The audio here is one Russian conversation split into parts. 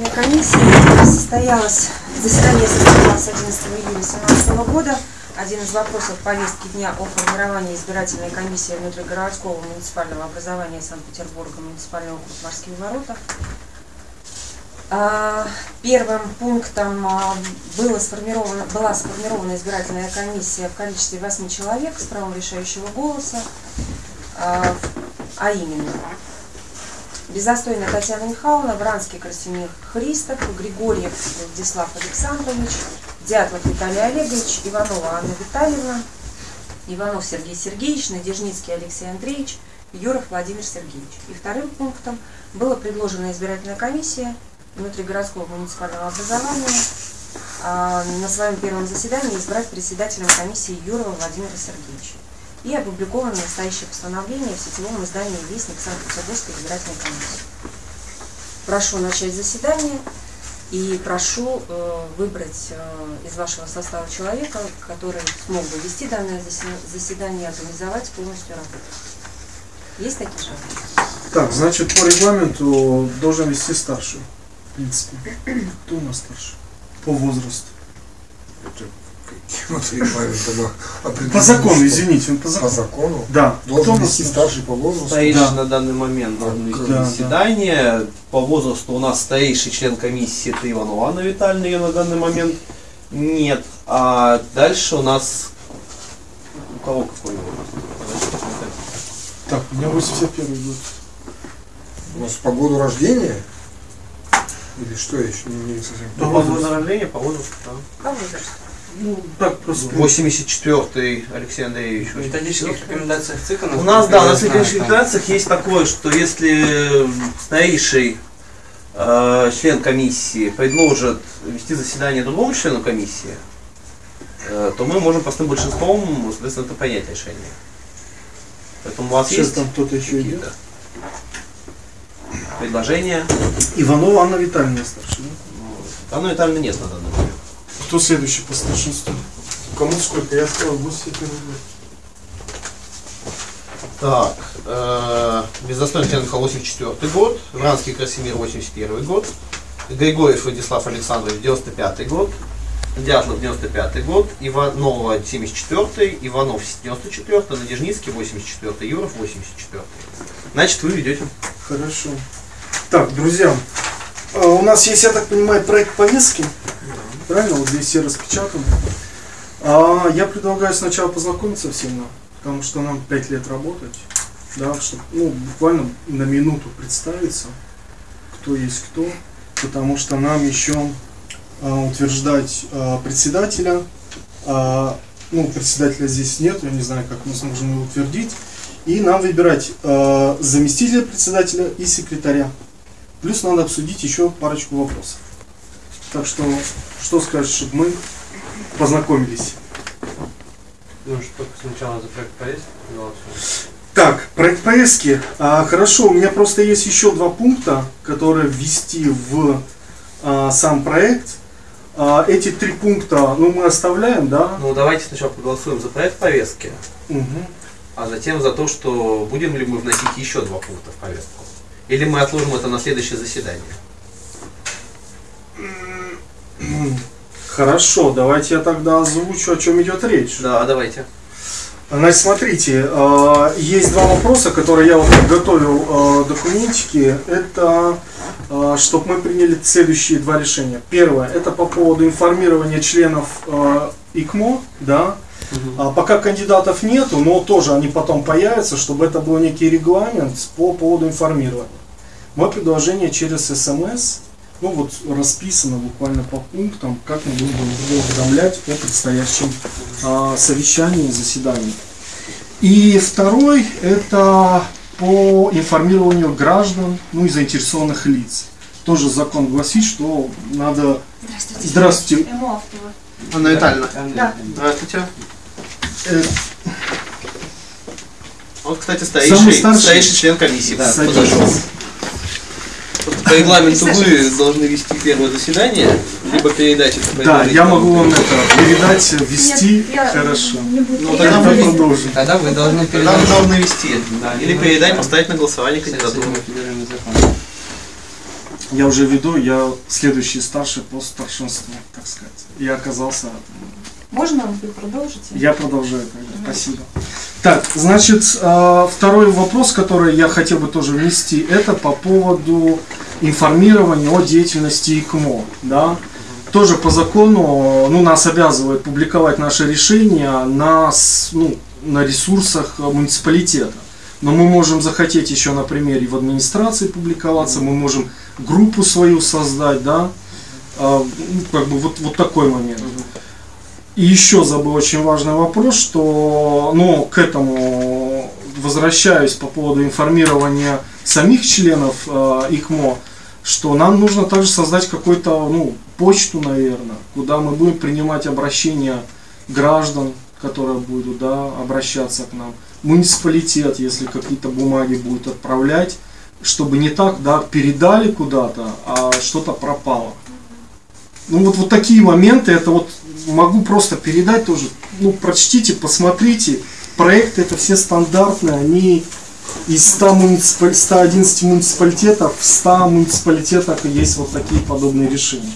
избирательной комиссии состоялось, заседание состоялось 11 июля 2017 года. Один из вопросов повестки дня о формировании избирательной комиссии внутригородского муниципального образования Санкт-Петербурга, муниципального округ Морские ворота. А, Первым пунктом а, было сформировано, была сформирована избирательная комиссия в количестве 8 человек с правом решающего голоса, а, а именно Безостойная Татьяна Михайловна, Вранский Красимир Христов, Григорьев Владислав Александрович, Дятлов Виталий Олегович, Иванова Анна Витальевна, Иванов Сергей Сергеевич, Надежницкий Алексей Андреевич, Юров Владимир Сергеевич. И вторым пунктом была предложена избирательная комиссия внутригородского муниципального образования а, на своем первом заседании избрать председателем комиссии Юрова Владимира Сергеевича и опубликовано настоящее постановление в сетевом издании «Вестник Санкт-Петербургской избирательной комиссии». Прошу начать заседание и прошу э, выбрать э, из вашего состава человека, который смог бы вести данное заседание и организовать полностью работу. Есть такие желания? Так, значит, по регламенту должен вести старший, в принципе. Кто у нас старший? По возрасту. По закону, извините, он по закону. По закону? Да. Должен Кто вести старший по возрасту. Старейший Да. на данный момент должен вести Да, да. заседание. По возрасту у нас старейший член комиссии это Иванова Анна Витальевна, ее на данный момент нет. А дальше у нас... У кого какой возраст? Так, у меня 81 год. У нас по году рождения? Или что я еще не, не совсем По году рождения, по возрасту, да. По возрасту. Ну, так просто. 84-й Алексей Андреевич. В методических рекомендациях ЦИКа У нас, да, у нас в рекомендациях есть такое, что если старейший э, член комиссии предложит вести заседание другому члену комиссии, э, то мы можем простым большинством, соответственно, это принять решение. Поэтому у вас Сейчас есть там кто-то еще идет. предложения? Иванова Анна Витальевна старшая. да? Анны Витальевны нет на данный момент. Кто следующий по старшинству? Кому сколько? Я сказал 81 год. Так, э, Бездостойный Михаил 84 год, Вранский Красимир 81 год, Григорьев Владислав Александрович 95 год, Дятлов 95 год, Иванова 74 Иванов 94 Надежницкий 84 Юров 84 Значит, вы ведете. Хорошо. Так, друзья, а, у нас есть, я так понимаю, проект повестки. Правильно? Вот здесь все распечатаны. А, я предлагаю сначала познакомиться всем нам, потому что нам 5 лет работать. Да, чтобы, ну, буквально на минуту представиться, кто есть кто, потому что нам еще а, утверждать а, председателя. А, ну, председателя здесь нет, я не знаю, как мы сможем его утвердить. И нам выбирать э, заместителя председателя и секретаря. Плюс надо обсудить еще парочку вопросов. Так что, что скажешь, чтобы мы познакомились? Ну, что только сначала за проект повестки голосуем. Так, проект повестки. А, хорошо, у меня просто есть еще два пункта, которые ввести в а, сам проект. А, эти три пункта, ну, мы оставляем, да? Ну, давайте сначала проголосуем за проект повестки, Мгм. а затем за то, что будем ли мы вносить еще два пункта в повестку. Или мы отложим это на следующее заседание. Хорошо, давайте я тогда озвучу, о чем идет речь. Да, давайте. Значит, смотрите, э, есть два вопроса, которые я вот подготовил э, документики. Это чтобы мы приняли следующие два решения. Первое, это по поводу информирования членов э, ИКМО, да. А пока кандидатов нету, но тоже они потом появятся, чтобы это был некий регламент по поводу информирования. Мое предложение через СМС, ну вот расписано буквально по пунктам, как мы будем уведомлять о предстоящем а, совещании, заседании. И второй это по информированию граждан, ну и заинтересованных лиц. Тоже закон гласит, что надо... Здравствуйте. Здравствуйте. МО Автова. Анна Витальевна. Да. Здравствуйте. Э, Вот, кстати, Самый старейший, старший. старейший член комиссии да, Садитесь. подошел. По регламенту вы должны вести первое заседание, либо передать это по Да, я могу вам это передать, я Хорошо. Ну, тогда вы- продолжим. Тогда вы должны Тогда вы передать. должны вести. Да, Или передать, поставить на голосование кандидатуру. я уже веду, я следующий старший по старшинству, так сказать. Я оказался, Можно вы продолжите? я продолжаю тогда, спасибо. Так, значит, э, второй вопрос, который я хотел бы тоже внести, это по поводу информирования о деятельности ИКМО, да. Тоже по закону, ну, нас обязывает публиковать наши решения на, ну, на ресурсах муниципалитета. Но мы можем захотеть еще на примере в администрации публиковаться, мы можем группу свою создать, да, А, ну, как бы вот, вот такой момент. И еще забыл очень важный вопрос, что, ну, к этому возвращаюсь по поводу информирования самих членов э, ИКМО, что нам нужно также создать какую-то, ну, почту, наверное, куда мы будем принимать обращения граждан, которые будут, да, обращаться к нам, муниципалитет, если какие-то бумаги будут отправлять, чтобы не так, да, передали куда-то, а что-то пропало. Ну вот, вот такие моменты, это вот могу просто передать тоже, ну прочтите, посмотрите, проекты это все стандартные, они из 100 муниципаль... 111 муниципалитетов, в 100 муниципалитетах есть вот такие подобные решения.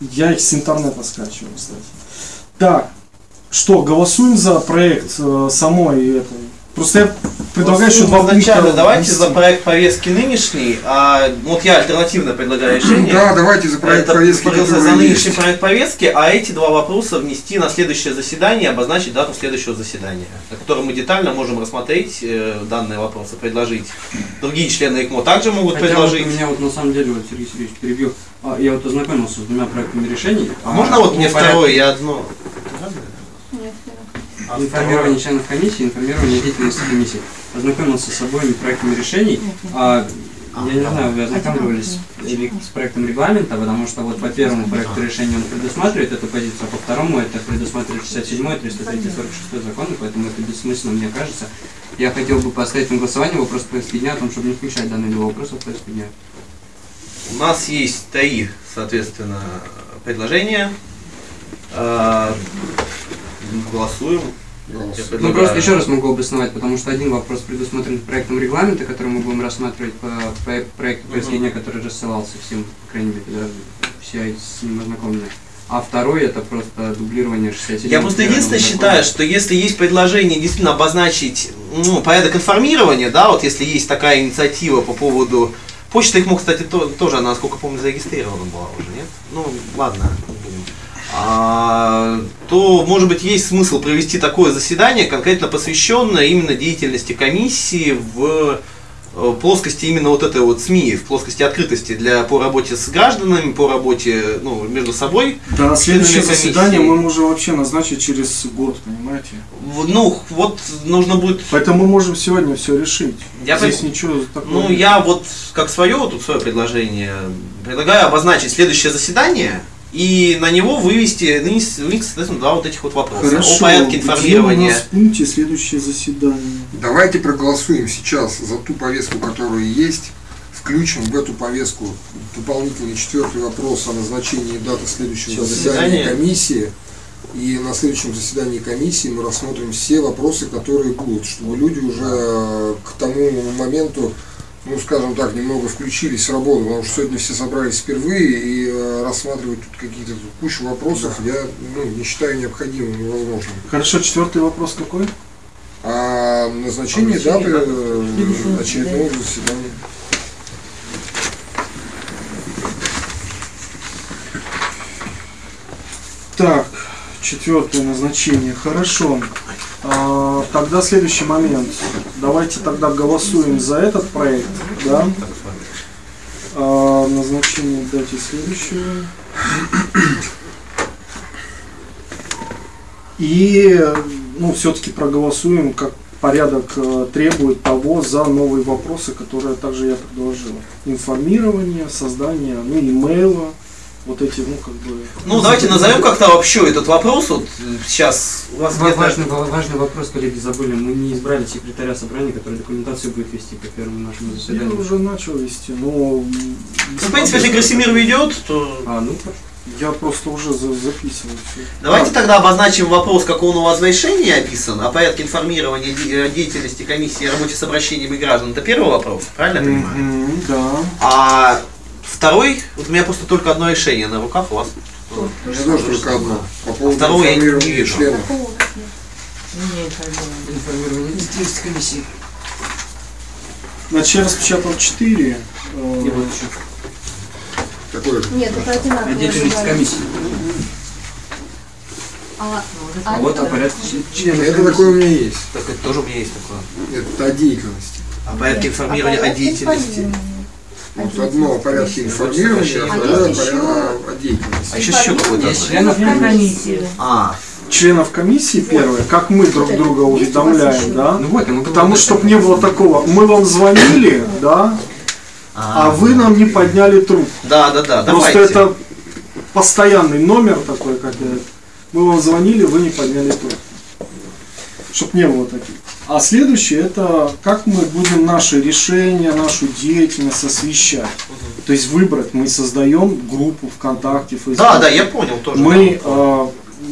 Я их с интернета скачиваю, кстати. Так, что, голосуем за проект э, самой этой? Просто я предлагаю еще два пункта давайте внести. за проект повестки нынешний, а вот я альтернативно предлагаю решение. Да, давайте за проект Это повестки, за нынешний есть. проект повестки, а эти два вопроса внести на следующее заседание, обозначить дату следующего заседания, на котором мы детально можем рассмотреть э, данные вопросы, предложить. Другие члены ИКМО также могут Хотя предложить. вот у меня вот на самом деле, вот Сергей Сергеевич перебил, а, я вот ознакомился с двумя проектами решений. А можно вот по мне порядку второе, я одно. Информирование членов комиссии, информирование деятельности комиссии. Ознакомился с обоими проектами решений. А, я не знаю, вы ознакомливались или с проектом регламента, потому что вот по первому проекту решения он предусматривает эту позицию, а по второму это предусматривает 67 303 46 законы, поэтому это бессмысленно, мне кажется. Я хотел бы поставить на голосование вопрос повестки дня о том, чтобы не включать данные два вопроса в повестку дня. У нас есть три, соответственно, предложения. А, Голосуем. Ну просто еще раз могу обосновать, потому что один вопрос предусмотрен проектом регламента, который мы будем рассматривать по, по проекту дня, который рассылался всем, по крайней мере, да, все с ним ознакомлены. А второй это просто дублирование 67 Я просто единственное считаю, что если есть предложение действительно обозначить ну, порядок информирования, да, вот если есть такая инициатива по поводу почты, их мог, кстати, то- тоже, она, насколько помню, зарегистрирована была уже, нет? Ну, ладно, то, может быть, есть смысл провести такое заседание, конкретно посвященное именно деятельности комиссии в э, плоскости именно вот этой вот СМИ, в плоскости открытости для, по работе с гражданами, по работе ну, между собой. Да, следующее заседание мы можем вообще назначить через год, понимаете? Ну, вот нужно будет Поэтому мы можем сегодня все решить. Я Здесь пон- ничего такого. Ну, нет. я вот как свое, вот тут свое предложение, предлагаю обозначить следующее заседание и на него вывести, вынести, соответственно, два вот этих вот вопроса. Хорошо. О порядке Где у информирования. нас в пункте следующее заседание? Давайте проголосуем сейчас за ту повестку, которая есть. Включим в эту повестку дополнительный четвертый вопрос о назначении даты следующего Всё, заседания комиссии. И на следующем заседании комиссии мы рассмотрим все вопросы, которые будут, чтобы люди уже э, к тому моменту, ну скажем так, немного включились в работу, потому что сегодня все собрались впервые и э, рассматривать тут какие-то кучу вопросов я ну, не считаю необходимым и возможным. Хорошо, четвертый вопрос какой? А назначение А, даты назначение э, очередного заседания. Так, четвертое назначение. Хорошо. А, тогда следующий момент. Давайте тогда голосуем за этот проект, да? А, назначение дате следующего. И, ну, все-таки проголосуем, как порядок э, требует того, за новые вопросы, которые также я предложил. Информирование, создание, ну, имейла, вот эти, ну, как бы... Ну, давайте назовем как-то вообще этот вопрос. Вот э, сейчас у вас Ва- где-то- Важный, ва- важный вопрос, коллеги, забыли. Мы не избрали секретаря собрания, который документацию будет вести по первому нашему Я заседанию. уже начал вести, но... Ну, в принципе, если Красимир ведет, то А, ну. Я просто уже за- записываю все. давайте тогда обозначим вопрос, как он у вас в решении описан, о порядке информирования де- деятельности комиссии о работе с обращениями граждан. Это первый вопрос, правильно я понимаю? да. А Второй, вот у меня просто только одно решение на руках, у вас У меня тоже только одно. По поводу Второго я не вижу. членов. Информирование деятельности комиссии. Значит, я распечатал 4. И вот еще. Какое? Нет, это одинаково. деятельности комиссии. А, А вот о порядке членов Это комиссии. такое у меня есть. Так это тоже у меня есть такое. Это о деятельности. О порядке информирования о деятельности. Вот одно о порядке информирования, а А второе о деятельности. А еще еще какой-то. Членов комиссии. А, Членов комиссии первое, как мы друг друга уведомляем, да? Ну вот, мы Потому чтобы не было такого, мы вам звонили, да, а вы нам не подняли трубку. Да, да, да, Просто давайте. это постоянный номер такой, как я- мы вам звонили, вы не подняли трубку. Чтоб не было таких. А следующее это как мы будем наши решения, нашу деятельность освещать. То есть выбрать, мы создаем группу ВКонтакте, Facebook. Да, да, я понял тоже. Мы э,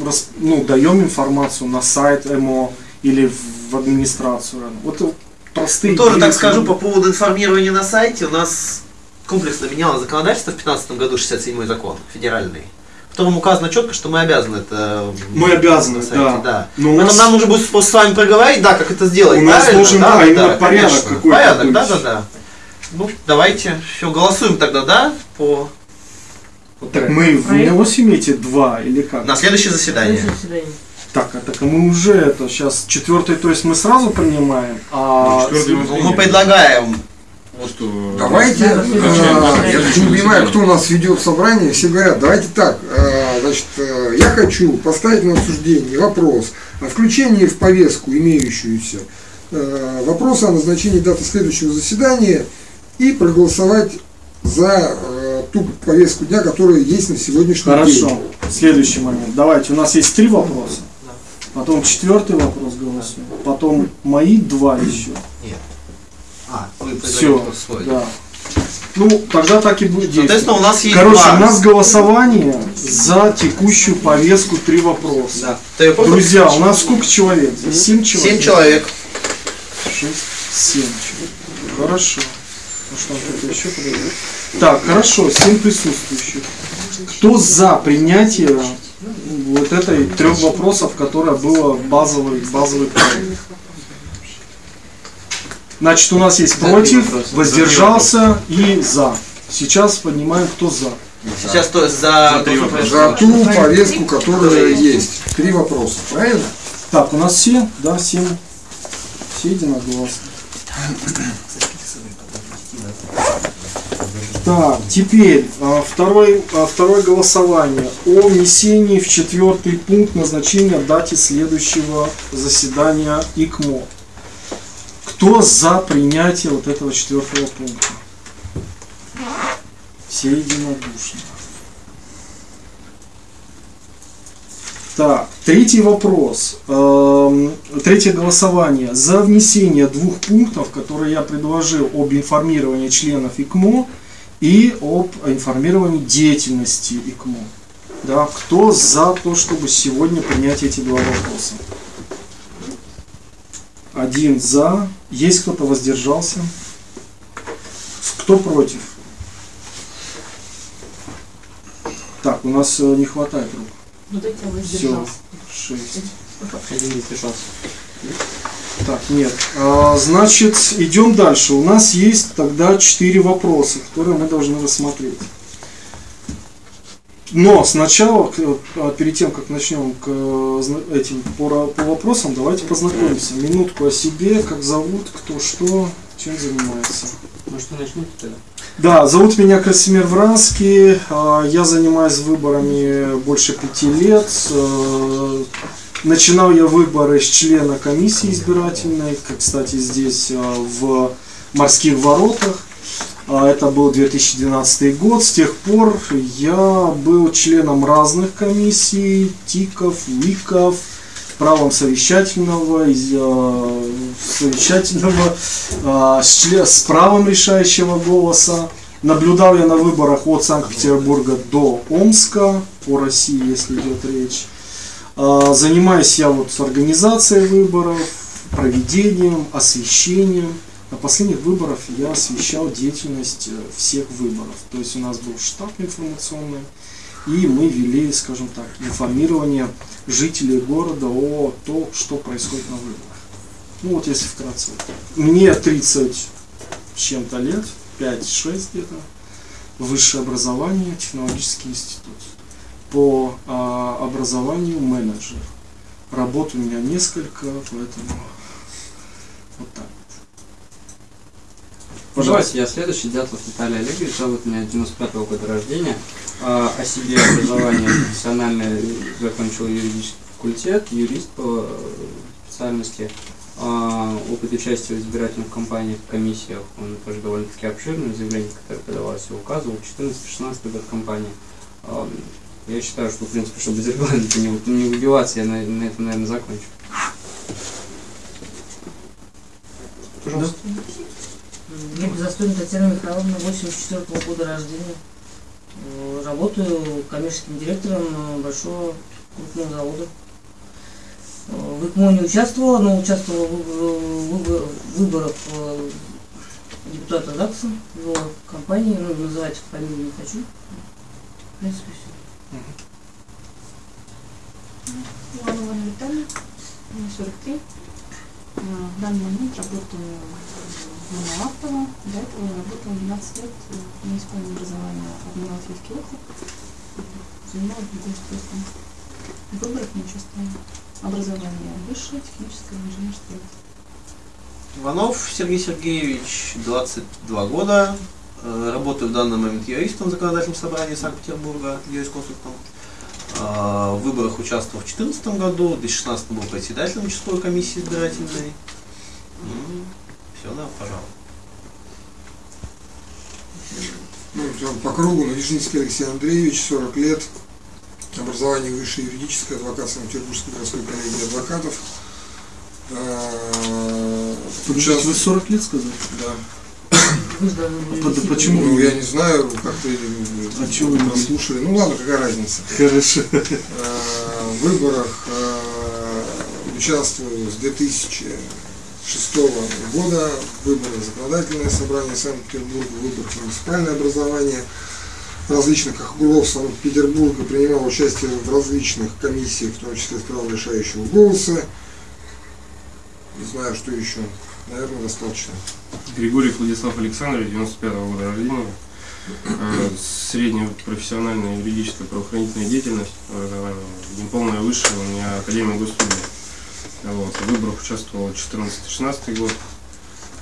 рас- ну, даем информацию на сайт МО или в администрацию. Вот простые Ну, тоже так скажу по поводу информирования на сайте. У нас комплексно менялось законодательство в 2015 году, 67 закон федеральный, в котором указано четко, что мы обязаны это Мы обязаны, сайте, да. да. Но Поэтому нас- нам нужно будет с вами проговорить, да, как это сделать. У нас правильно? должен, да, именно порядок какой-то Порядок, да, да, да. Ну, давайте, все, голосуем тогда, да, по Так мы в НЕОС имеете два или как? на следующее заседание. Так, а так мы уже это сейчас четвертый, то есть мы сразу принимаем, а Ну, мы предлагаем? Давайте, Да, э, я же не понимаю, кто у нас ведет собрание, все говорят, давайте так, э, значит, э, я хочу поставить на обсуждение вопрос о включении в повестку имеющуюся э, вопроса о назначении даты следующего заседания и проголосовать за э, ту повестку дня, которая есть на сегодняшний день. Хорошо. Следующий момент. Давайте, у нас есть три вопроса. Потом четвертый вопрос голосуем. Потом мои два еще. А, вы Все. свой. Да. Ну, тогда так и будет Соответственно, действовать. у нас есть Короче, два. у нас голосование за текущую повестку три вопроса. Да. Друзья, у нас сколько человек? здесь? Семь человек. Семь человек. Шесть, семь человек. Хорошо. Ну что, кто-то еще подойдет? Так, хорошо, семь присутствующих. Кто за принятие вот этой трех вопросов, которая была базовый, базовый проект? Значит, у нас есть против, воздержался и за. Сейчас поднимаем, кто за. Сейчас то за, За ту повестку, которая есть. Три вопроса, правильно? Так, у нас все, да, семь. Все единогласно. Так, теперь а, второй, а, второе голосование о внесении в четвертый пункт назначения даты следующего заседания ИКМО. Кто за принятие вот этого четвертого пункта? Все единодушно. Так, третий вопрос. Эм, Третье голосование. За внесение двух пунктов, которые я предложил об информировании членов ИКМО и об информировании деятельности ИКМО. Да, кто за то, чтобы сегодня принять эти два вопроса? Один за. Есть кто-то воздержался? Кто против? Так, у нас э, не хватает рук. Все, шесть. Один не вмешался. Так, нет. А, значит, идем дальше. У нас есть тогда четыре вопроса, которые мы должны рассмотреть. Но сначала, а, перед тем, как начнем к э, этим по, по вопросам, давайте познакомимся. Минутку о себе, как зовут, кто что, чем занимается. Может, вы начнете тогда? Да, зовут меня Красимир Вранский. а, Я занимаюсь выборами больше пяти лет. Э, Начинал я выборы с члена комиссии избирательной, как, кстати, здесь в морских воротах. А, Это был 2012 год. С тех пор я был членом разных комиссий, ТИКов, УИКов, правом совещательного, совещательного а, с, с правом решающего голоса. Наблюдал я на выборах от Санкт-Петербурга до Омска, по России, если идет речь. А, Занимаюсь я вот организацией выборов, проведением, освещением. На последних выборах я освещал деятельность э, всех выборов. То есть у нас был штаб информационный, и мы вели, скажем так, информирование жителей города о том, что происходит на выборах. Ну вот если вкратце. Мне 30 с чем-то лет, 5-6 где-то, высшее образование, технологический институт. По а, образованию менеджер. Работ у меня несколько, поэтому вот так. Пожалуйста. Я следующий, Дятлов Виталий Олегович, зовут меня 95 -го года рождения. А, О себе образование профессиональное закончил юридический факультет, юрист по э, специальности. А, Опыт участия в избирательных кампаниях, комиссиях, он тоже довольно-таки обширный, заявление, которое подавалось, я указывал, 14-16 год кампании. А, Я считаю, что, в принципе, чтобы без регламента не, не выбиваться, я на, на этом, наверное, закончу. Пожалуйста. Я Безостойна Татьяна Михайловна, 84 года рождения. Э, Работаю коммерческим директором э, большого крупного завода. Э, В ИКМО не участвовала, но участвовала в выбор- выбор- выборах депутата ЗАГСа, его компании, ну, называть фамилию не хочу. В принципе, все. Иванова Витальевна, мне 43. А, В данный момент работаю Монолаптово. До этого я работала 12 лет в муниципальном образовании Адмиралтейский округ. Занималась благоустройством. В выборах не участвовала. Образование высшее, техническое, инженерское. Иванов Сергей Сергеевич, 22 года. Э, Работаю в данный момент юристом в законодательном собрании Санкт-Петербурга, юрисконсультом. А, В выборах участвовал в 2014 году, в 2016 был председателем участковой комиссии избирательной. Все, да, пожалуй. Ну, по кругу, Надеждинский Алексей Андреевич, 40 лет, образование высшее юридическое, адвокат Санкт-Петербургской городской коллегии адвокатов. А, Подождите, вы участвую- 40 лет сказали? Да. Вы вести почему? Ну, я не знаю, как-то А чего вы не прослушали. Ну ладно, какая разница. Хорошо. Э, В выборах э, участвую с 2006 года. Выборы законодательное собрание Санкт-Петербурга, выборы муниципальное образование различных округов Санкт-Петербурга. Принимал участие в различных комиссиях, в том числе с правом решающего голоса. Не знаю, что еще. Наверное, достаточно. Григорий Владислав Александрович, 95 -го года рождения. Э, Средняя профессиональная юридическая правоохранительная деятельность, образование, неполное высшее, у меня Академия госслужбы. Вот. В выборах участвовал 14-16 год.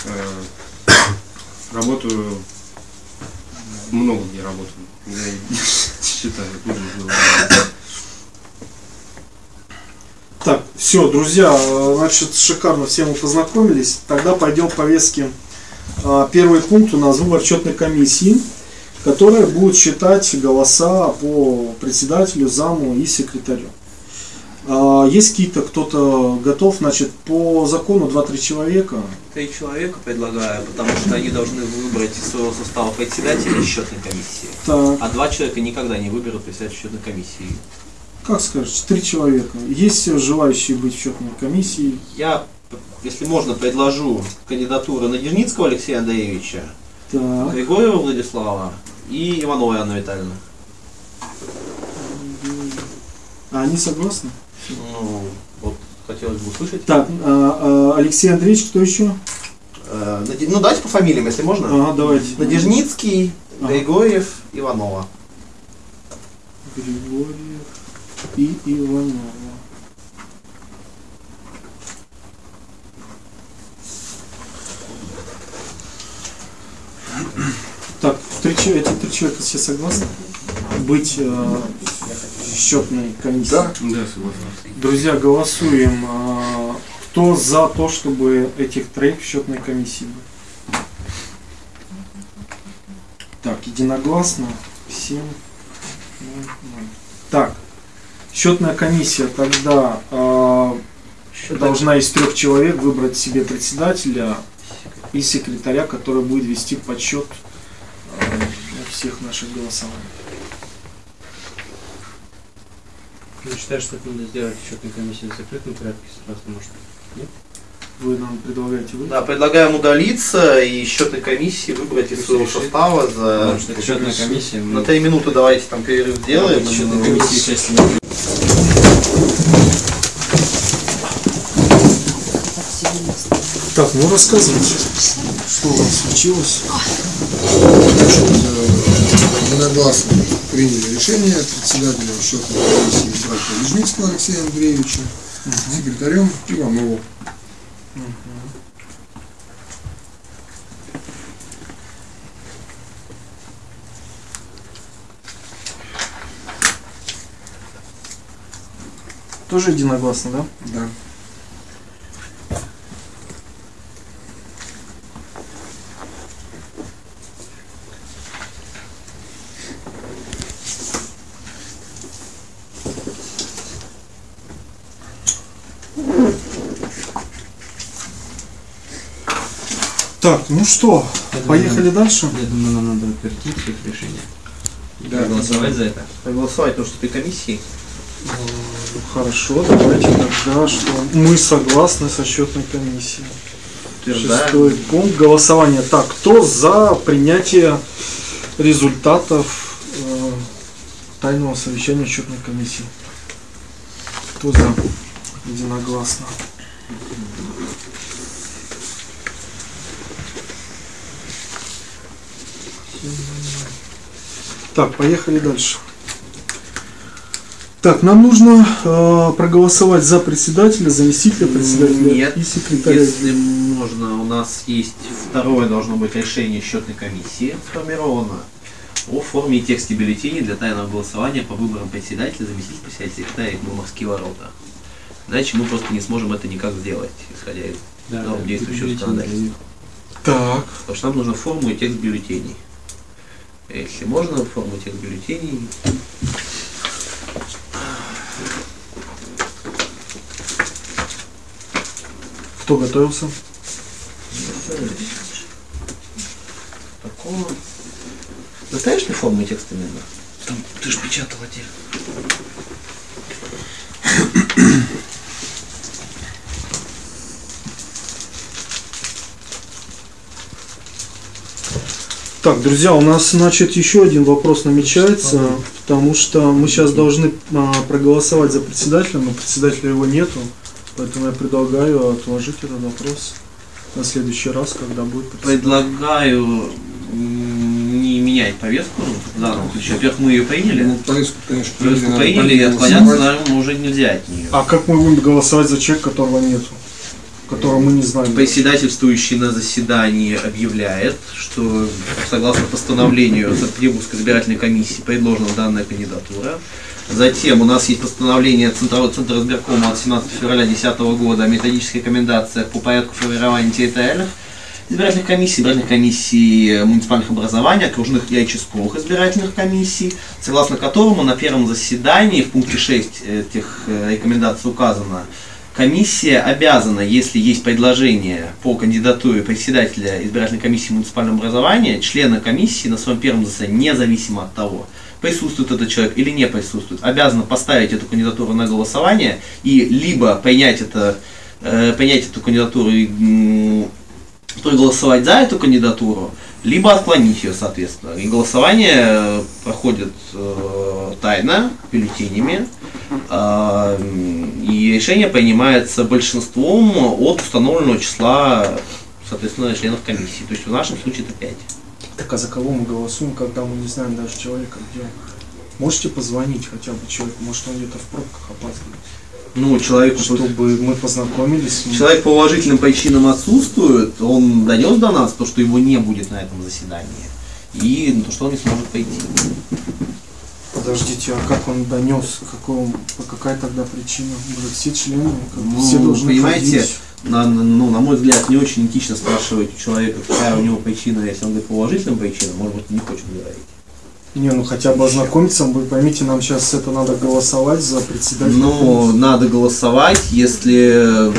Э, Работаю, много где работаю, я считаю. Так, все, друзья, значит, шикарно все мы познакомились. Тогда пойдем к повестке. А, Первый пункт у нас выбор четной комиссии, которая будет считать голоса по председателю, заму и секретарю. А, Есть какие-то, кто-то готов, значит, по закону 2-3 человека. Три человека предлагаю, потому что они должны выбрать из своего состава председателя счетной комиссии. Так, А два человека никогда не выберут председателя счетной комиссии. как скажете, три человека. Есть желающие быть в счетной комиссии? Я, если можно, предложу кандидатуру Надежницкого Алексея Андреевича, Так, Григорьева Владислава и Ивановой Анны Витальевны. а они согласны? Ну, вот хотелось бы услышать. Так, а, а, Алексей Андреевич, кто еще? Наде- Ну, давайте по фамилиям, если можно. Ага, давайте. Надежницкий, Ага. Григорьев, Иванова. Григорьев и Иванова. Так, три, эти три человека все согласны быть э, счетной комиссии? Да. Да, согласен. Друзья, голосуем. э, кто за то, чтобы этих троих в счетной комиссии было? Так, единогласно. Всем. Так, счетная комиссия тогда э, должна из трех человек выбрать себе председателя и секретаря, который будет вести подсчет э, всех наших голосований. Я считаю, что это надо сделать счетной комиссии в закрытом порядке сразу, может. вы нам предлагаете вы? Да, предлагаем удалиться и счетной комиссии выбрать из своего состава за Потому что счетная комиссия, на мы три минуты давайте там перерыв сделаем. в счетной Ну, комиссии части не Так, ну рассказывайте, что у вас случилось. Единогласно приняли решение председателя счетной комиссии избрать Лежницкого Алексея Андреевича, секретарем Иванову. Тоже единогласно, да? Да. Так, ну что, поехали дальше? Я думаю, нам надо утвердить их решение. И Да. проголосовать за это. Проголосовать, потому что ты комиссии. Ну, Хорошо, давайте тогда, что мы согласны со счетной комиссией. Шестой пункт голосования. Так, кто за принятие результатов э, тайного совещания счетной комиссии? Кто за? Единогласно. Так, поехали дальше. Так, нам нужно э, проголосовать за председателя, заместителя председателя Нет, и секретаря. Если можно, у нас есть второе должно быть решение счетной комиссии сформировано о форме и тексте бюллетеней для тайного голосования по выборам председателя, заместителя председателя, секретаря и морские ворота. Иначе мы просто не сможем это никак сделать, исходя из норм действующего законодательства. Так, Потому что нам нужно форму и текст бюллетеней. Если можно, форму и текст бюллетеней. кто готовился? Такого. Настоящая форму и текст именно? Там, ты же печатал отдельно. Так, друзья, у нас, значит, еще один вопрос намечается, потому что мы сейчас должны а, проголосовать за председателя, но председателя его нету, поэтому я предлагаю отложить этот вопрос на следующий раз, когда будет председатель. Предлагаю не менять повестку в данном случае. Во-первых, мы ее приняли. Ну, повестку, конечно, Повестку надо приняли, и отклоняться, наверное, уже нельзя от нее. А как мы будем голосовать за человека, которого нету? Которого мы не знаем? Председательствующий на заседании объявляет, что согласно постановлению Санкт-Петербургской избирательной комиссии предложена данная кандидатура. Затем у нас есть постановление Центрового Центра избиркома от 17 февраля 2010 года о методических рекомендациях по порядку формирования территориальных избирательных комиссий, избирательных комиссий муниципальных образований, окружных и участковых избирательных комиссий, согласно которому на первом заседании в пункте 6 этих э, рекомендаций указано, Комиссия обязана, если есть предложение по кандидатуре председателя избирательной комиссии муниципального образования, члена комиссии на своем первом заседании, независимо от того, присутствует этот человек или не присутствует, обязана поставить эту кандидатуру на голосование и либо принять, это, э, принять эту кандидатуру и проголосовать за эту кандидатуру, либо отклонить ее, соответственно. И голосование э, проходит э, тайно, бюллетенями, и решение принимается большинством от установленного числа, соответственно, членов комиссии. То есть в нашем случае это 5. Так а за кого мы голосуем, когда мы не знаем даже человека, где он? Можете позвонить хотя бы человеку, может он где-то в пробках опаздывает, Ну, человеку, чтобы мы познакомились человек по уважительным причинам отсутствует, он донес до нас то, что его не будет на этом заседании. И то, что он не сможет пойти. Подождите, а как он донес, какого, какая тогда причина? Может, все члены, Ну, все должны понимаете, ходить? На, ну, на мой взгляд, не очень этично спрашивать у человека, какая у него причина, если он говорит по уважительным причинам, может быть, не хочет говорить. Не, ну хотя бы ознакомиться, вы поймите, нам сейчас это надо голосовать за председателя. Но надо голосовать, если,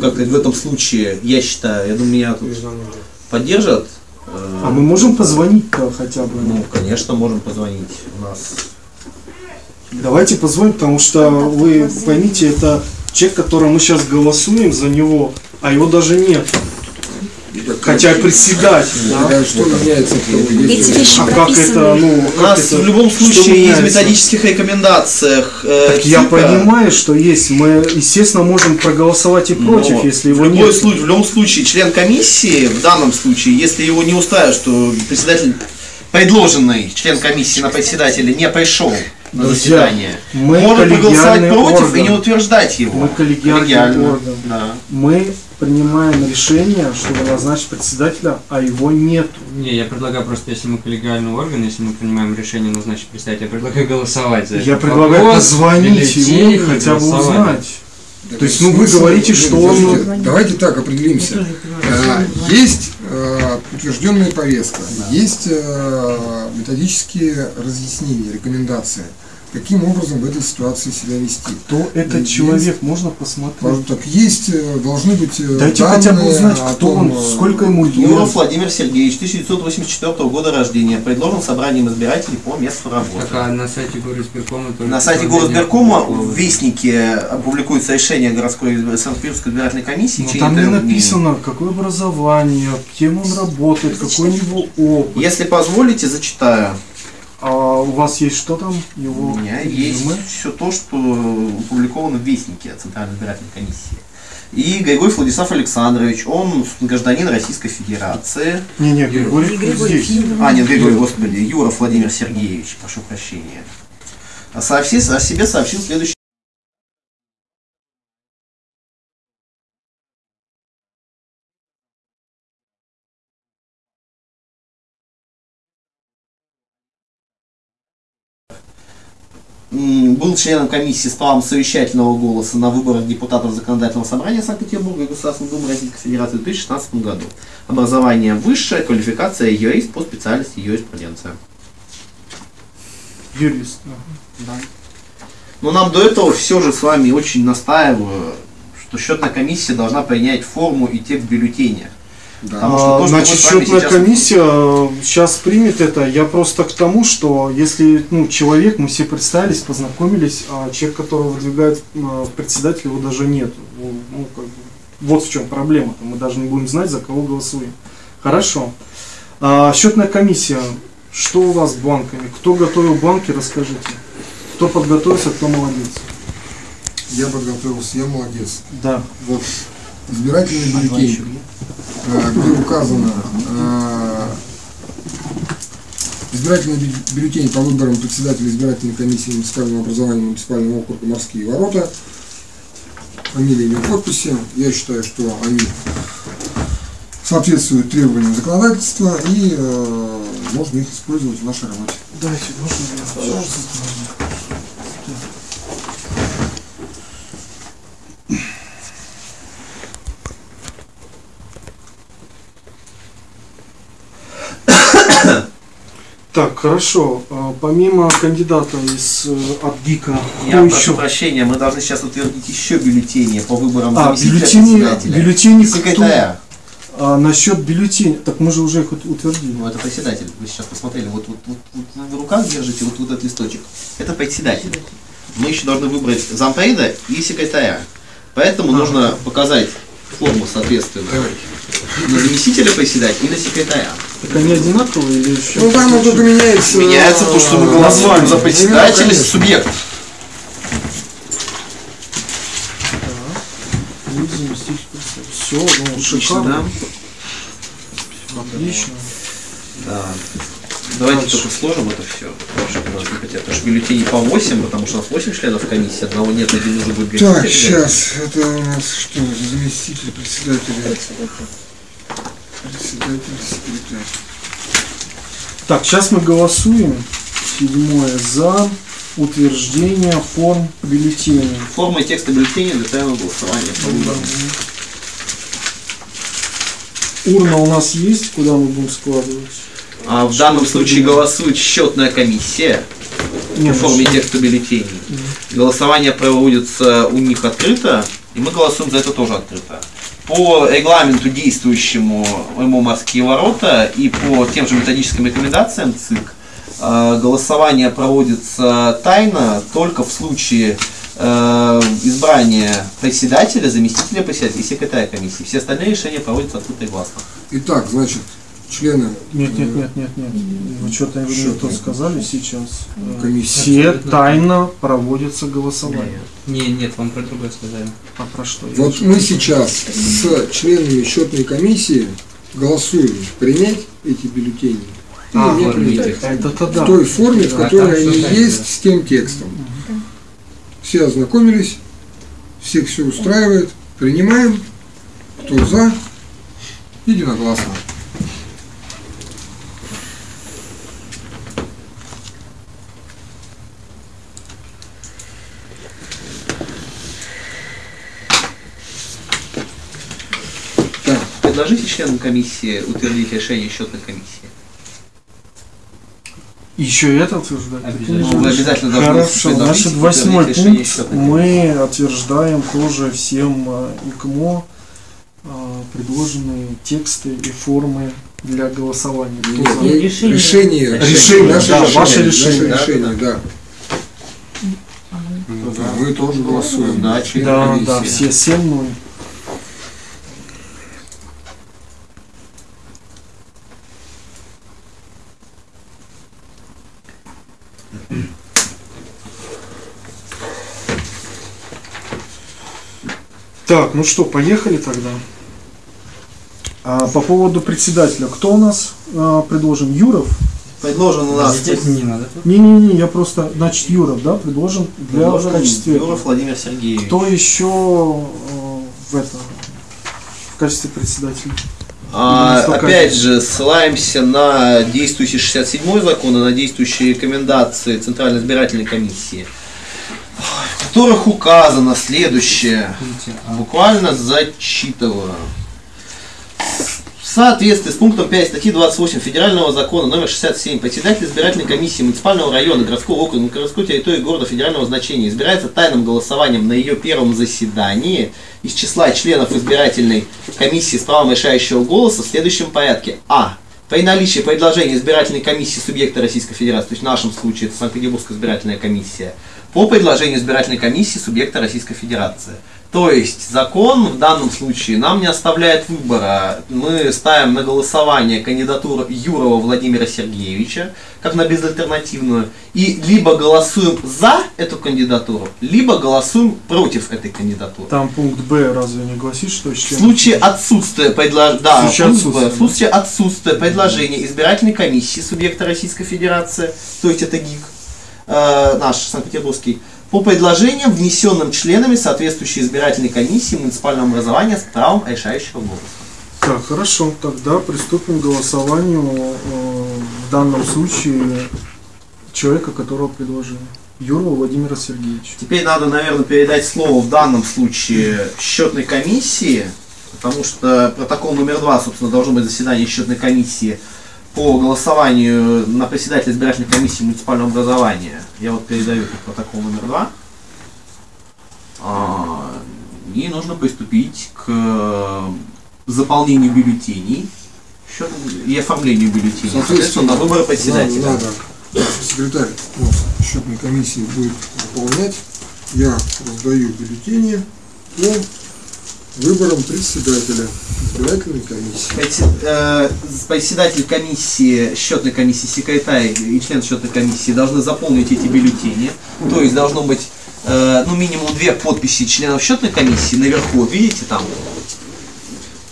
как в этом случае, я считаю, я думаю, меня тут поддержат. э, А мы можем позвонить-то хотя бы? Ну, конечно, можем позвонить. У нас Давайте позвоним, потому что вы поймите, это человек, которого мы сейчас голосуем за него, а его даже нет. Хотя председатель, да? Да, что меняется А как прописаны. это, ну, У как нас это, в любом случае есть в методических рекомендациях. э, Так я ТИКа. понимаю, что есть. Мы, естественно, можем проголосовать и против, Но если в его любой нет. случае, в любом случае, член комиссии, в данном случае, если его не устраивает, что председатель, предложенный член комиссии на председателя не пришел на Друзья, заседание, мы может проголосовать против и не орган. утверждать его. Мы коллегиальный Коллегиально, орган. Да. Мы принимаем решение, чтобы назначить председателя, а его нету. Не, я предлагаю просто, если мы коллегиальный орган, если мы принимаем решение назначить председателя, я предлагаю голосовать за Я этот предлагаю вопрос, позвонить ему и хотя бы узнать. Так, То есть, ну, вы говорите, что он- Давайте так определимся. Э, Есть утвержденная повестка, есть э, методические разъяснения, рекомендации. Каким образом в этой ситуации себя вести? Кто этот Есть- человек, можно посмотреть? Так, есть, э, должны быть э, Дайте хотя бы данные узнать, кто том, он, э, сколько ему лет. Юров Владимир Сергеевич, 1984 года рождения, предложен собранием избирателей по месту работы. Так, а на сайте горосберкома На сайте Горосберкома в Вестнике опубликуется решение городской Санкт-Петербургской избирательной комиссии. Но Ну, там не написано, какое образование, кем он работает, какой у него опыт. Если позволите, зачитаю. А у вас есть что там? Его У меня есть резюме? все то, что опубликовано в Вестнике Центральной избирательной комиссии. И Григорьев Владислав Александрович, он гражданин Российской Федерации. Не-не, Григорий, Григорий здесь. А, нет, Григорий, господи, Юров Владимир Сергеевич, прошу прощения. Сообщи- о себе сообщил следующий. Был членом комиссии с правом совещательного голоса на выборах депутатов Законодательного собрания Санкт-Петербурга и Государственной Думы Российской Федерации в 2016 году. Образование высшее, квалификация юрист по специальности юриспруденция. Юрист. да. Но нам до этого все же с вами очень настаиваю, что счетная комиссия должна принять форму и текст бюллетеня. Да. Потому что А, то, что Значит, счетная сейчас- комиссия сейчас примет это. Я просто к тому, что если ну, человек, мы все представились, познакомились, а человек, которого выдвигают а, в председателя, его даже нет. Ну, ну, как бы, вот в чем проблема. Мы даже не будем знать, за кого голосуем. Хорошо. А, счетная комиссия. Что у вас с банками? Кто готовил банки, расскажите. Кто подготовился, кто молодец. Я подготовился, я молодец. Да. Вот избирательный бюллетень, э, где указано э, избирательный бю- бюллетень по выборам председателя избирательной комиссии муниципального образования муниципального округа «Морские ворота». Фамилия, имя, подписи. Я считаю, что они соответствуют требованиям законодательства и э, можно их использовать в нашей работе. Дайте, можно я? Так, хорошо. А, Помимо кандидата из э, от ГИКа, Я прошу еще? прощения, мы должны сейчас утвердить еще бюллетени по выборам А, бюллетени, бюллетени секретаря. А, насчет бюллетеней, так мы же уже их утвердили. Ну, это председатель. Вы сейчас посмотрели, вот, вот, вот, вот вы в руках держите вот, вот этот листочек. Это председатель. Мы еще должны выбрать зампреда и секретаря. Поэтому нужно показать форму соответственно на заместителя председателя и на секретаря. Так они одинаковые или еще? Ну, там вот только меняется... Меняется то, что мы голосуем за председателя, конечно. субъект. Все, ну, Отлично, шикарно. да? Отлично. Да. Давайте Дальше. только сложим это все. Потому что бюллетеней по 8, потому что у нас 8 членов комиссии, одного нет, один уже будет Так, сейчас, это у нас что, заместитель председателя? Председатель, секретарь. Так, сейчас мы голосуем. Седьмое за утверждение форм бюллетеней. Форма и текста бюллетеня для тайного голосования по выборам. Урна у нас есть, куда мы будем складывать? А в данном случае голосует счетная комиссия В форме текста бюллетеней. Голосование проводится у них открыто, и мы голосуем за это тоже открыто. По регламенту действующему МО «Морские ворота» и по тем же методическим рекомендациям ЦИК э, голосование проводится тайно только в случае э, избрание председателя, заместителя председателя и секретаря комиссии. Все остальные решения проводятся открыто и гласно. Итак, значит, члены Нет, нет, нет, нет, нет. Вы что-то не Что то сказали сейчас. Э, комиссии. Все тайно проводятся голосование. Не, нет, вам про другое сказали. А про что? Вот мы сейчас с членами счетной комиссии голосуем, принять эти бюллетени А, не принять. Это В да. той форме, в Да, которой они есть да. с тем текстом. Все ознакомились, всех все устраивает, принимаем, кто за, единогласно. предложите членам комиссии утвердить решение счетной комиссии? Еще это утверждать? Обязательно. Ну, обязательно Хорошо, значит, восьмой пункт мы утверждаем тоже всем э, ИКМО э, предложенные тексты и формы для голосования. Нет, Кто решение. Решение. Решение. Да, решение. Ваше решение. Наше решение, да. да. да. Вы тоже голосуем, да, да, да, все 7-0. Так, ну что, поехали тогда. А, по поводу председателя, кто у нас а, предложен? Юров? Предложен у нас Здесь не надо. Не-не-не, я просто, значит, Юров, да, предложен для в предложен качестве. Юров Владимир Сергеевич. Кто еще э, в это в качестве председателя? А, опять же, ссылаемся на действующий 67 закон и на действующие рекомендации Центральной избирательной комиссии, в которых указано следующее. А Буквально зачитываю. В соответствии с пунктом 5 статьи 28 Федерального закона номер 67 председатель избирательной комиссии муниципального района, городского округа, городской территории города федерального значения избирается тайным голосованием на ее первом заседании из числа членов избирательной комиссии с правом решающего голоса в следующем порядке. А. При наличии предложения избирательной комиссии субъекта Российской Федерации, то есть в нашем случае это Санкт-Петербургская избирательная комиссия, по предложению избирательной комиссии субъекта Российской Федерации. То есть закон в данном случае нам не оставляет выбора. Мы ставим на голосование кандидатуру Юрова Владимира Сергеевича, как на безальтернативную, и либо голосуем за эту кандидатуру, либо голосуем против этой кандидатуры. Там пункт Б разве не гласит, что В член... случае отсутствия предлож... да, В случае отсутствия, в случае отсутствия предложения избирательной комиссии субъекта Российской Федерации, то есть это ГИК, э, наш Санкт-Петербургский, по предложениям, внесенным членами соответствующей избирательной комиссии муниципального образования с правом решающего голоса. Так, хорошо, тогда приступим к голосованию э, в данном случае человека, которого предложили. Юрова Владимира Сергеевича. Теперь надо, наверное, передать слово в данном случае счетной комиссии, потому что протокол номер два, собственно, должно быть заседание счетной комиссии по голосованию на председателя избирательной комиссии муниципального образования. Я вот передаю этот протокол номер два. А, И нужно приступить к заполнению бюллетеней счет- и оформлению бюллетеней. Соответственно, на выборы председателя. Надо, надо. Секретарь у нас счетной комиссии будет выполнять. Я раздаю бюллетени по выборам председателя избирательной комиссии. Э, Председатель комиссии, счетной комиссии, секретарь и член счетной комиссии должны заполнить эти бюллетени. То есть должно быть э, ну, минимум две подписи членов счетной комиссии наверху. Вот видите там?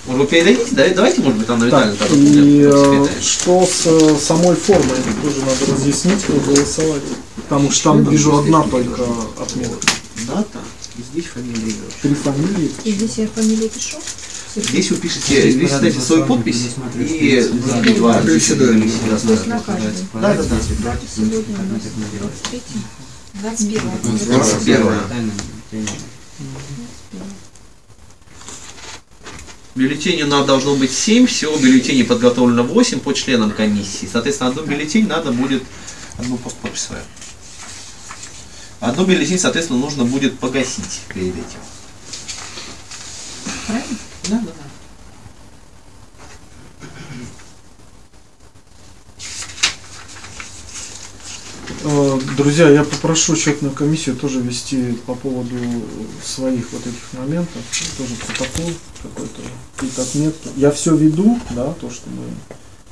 Может, вы передадите? Да, Давайте, может быть, там на Так, тогда и э, что с самой формой? Тоже надо разъяснить, как голосовать. Потому что там вижу одна только отметка. Дата, и здесь фамилия имя. Три фамилии. И здесь я фамилию пишу. Здесь вы пишете, здесь ставите свою подпись и два. Да, да, да. Сегодня у нас 23 21 Двадцать первое. Бюллетеней у нас должно быть 7, всего бюллетеней подготовлено 8 по членам комиссии. Соответственно, одну бюллетень надо будет, одну просто подпись свою. Одну бюллетень, соответственно, нужно будет погасить перед этим. Правильно? Да, да, да. Э, Друзья, я попрошу счетную комиссию тоже вести по поводу своих вот этих моментов, тоже протокол какой-то, какие-то отметки. Я все веду, да, то, что мы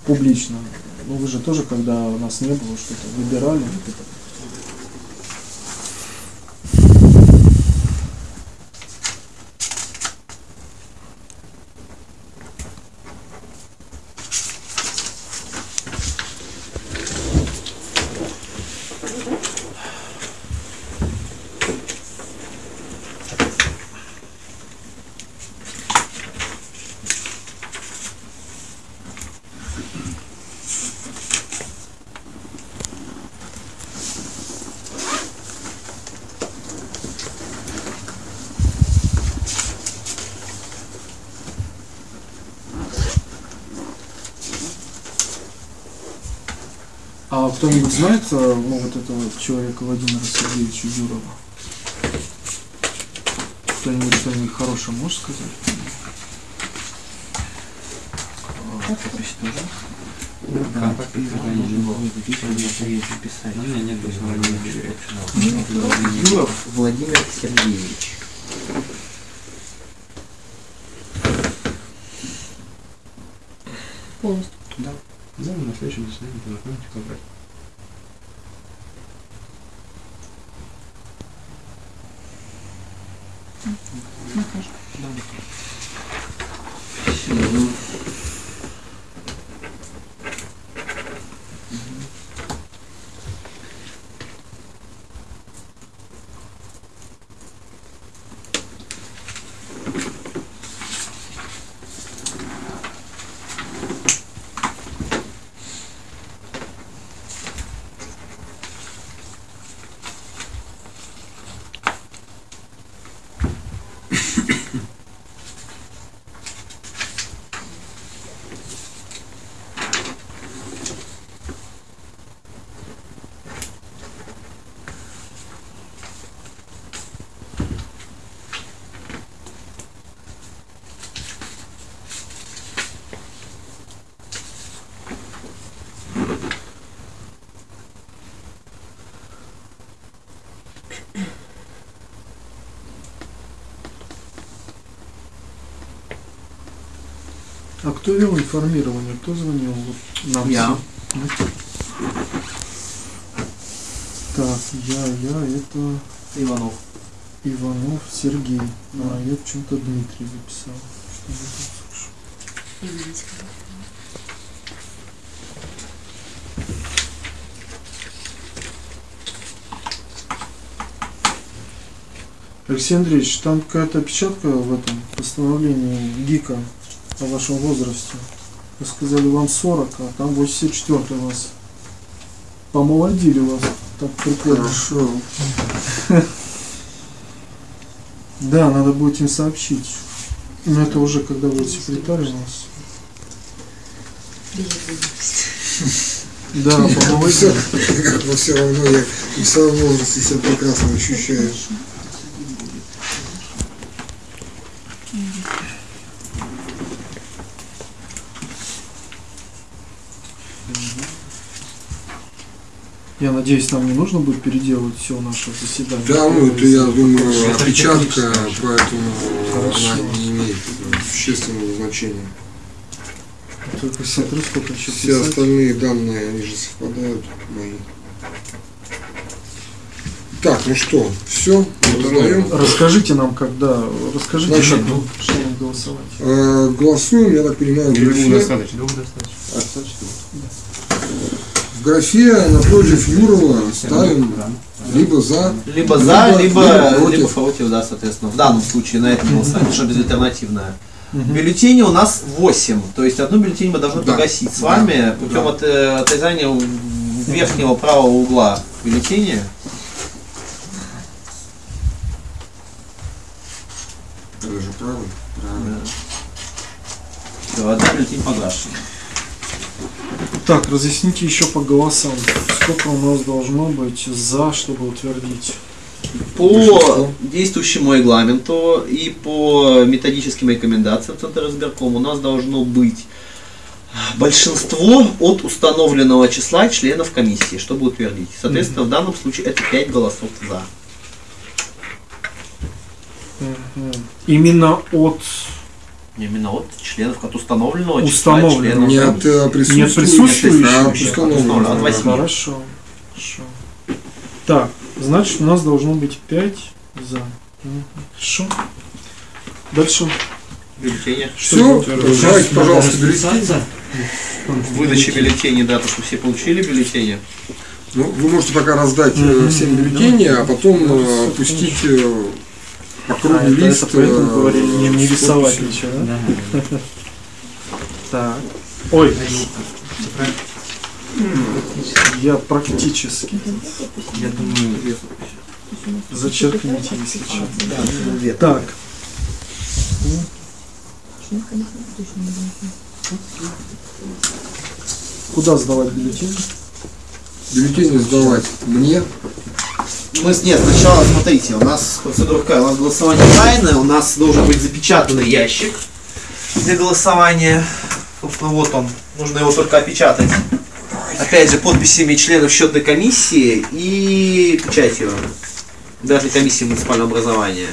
публично. Ну вы же тоже, когда нас не было, что-то выбирали. А кто-нибудь знает, э, ну, вот этого человека Владимира Сергеевича Юрова? Кто-нибудь что-нибудь хорошее может сказать? Юров Владимир Сергеевич. Полностью. Да, на следующем заседании познакомимся как раз. А кто вел информирование? Кто звонил нам? Я. Ну, Так, я, я, это Иванов. Иванов Сергей. А, я почему-то Дмитрий записал. Что я тут слышу? Алексей Андреевич, там какая-то опечатка в этом постановлении ГИКа о вашем возрасте. Вы сказали, вам 40, а там 84 у вас. Помолодили вас. Так прикольно. Хорошо. Да, надо будет им сообщить. Но это уже когда будет секретарь у нас. Да, помолодели. Но все равно я и в своем возрасте себя прекрасно ощущаю. Я надеюсь, нам не нужно будет переделывать все наше заседание. Да, ну это я думаю опечатка, поэтому Хорошо. она не имеет существенного значения. Только смотрю, сколько еще Все писать. остальные данные, они же совпадают мои. Так, ну что, все, узнаем. Расскажите нам, когда, расскажите, Значит, как что нам голосовать. Э, голосуем, я так понимаю, двух достаточно? Двух достаточно. Графе напротив Юрова ставим либо за, Либо за, Либо- либо, либо против. либо против, да, соответственно. В данном случае на этом голосовании, что безальтернативное. Мгм. Бюллетеней у нас 8, то есть одну бюллетень мы должны Да. погасить с Да. вами путем Да. от, э, отрезания верхнего правого угла бюллетеня. это же правый, правильно. Все, одна бюллетень погашена. Так, разъясните еще по голосам. Сколько у нас должно быть за, чтобы утвердить? По Большинство. действующему регламенту и по методическим рекомендациям Центра избирком у нас должно быть большинством от установленного числа членов комиссии, чтобы утвердить. Соответственно, в данном случае это 5 голосов за. Именно от Именно от членов, от установленного числа Установленного. членов Не от комиссии. э, присутствующих, присутствующих, а от от установленных. от восьми. Хорошо. Хорошо. Так, значит у нас должно быть 5 за. Хорошо. Дальше. Бюллетени. Все, давайте, пожалуйста, бюллетени. Выдача бюллетеней, да, то, что все получили бюллетени. Ну, вы можете пока раздать э, всем бюллетени, а потом э, пустить э, кругу А, лист. это поэтому говорили не, не рисовать ничего, да? Да. Так. Ой, я практически. Я думаю, Зачеркните, если что. Так. Куда сдавать бюллетень? Бюллетени сдавать мне. Мы, нет, сначала, смотрите, у нас процедура какая? У нас голосование тайное, у нас должен быть запечатанный ящик для голосования. Собственно, вот он. Нужно его только опечатать. Опять же, подписями членов счетной комиссии и печатью. Даже комиссии муниципального образования.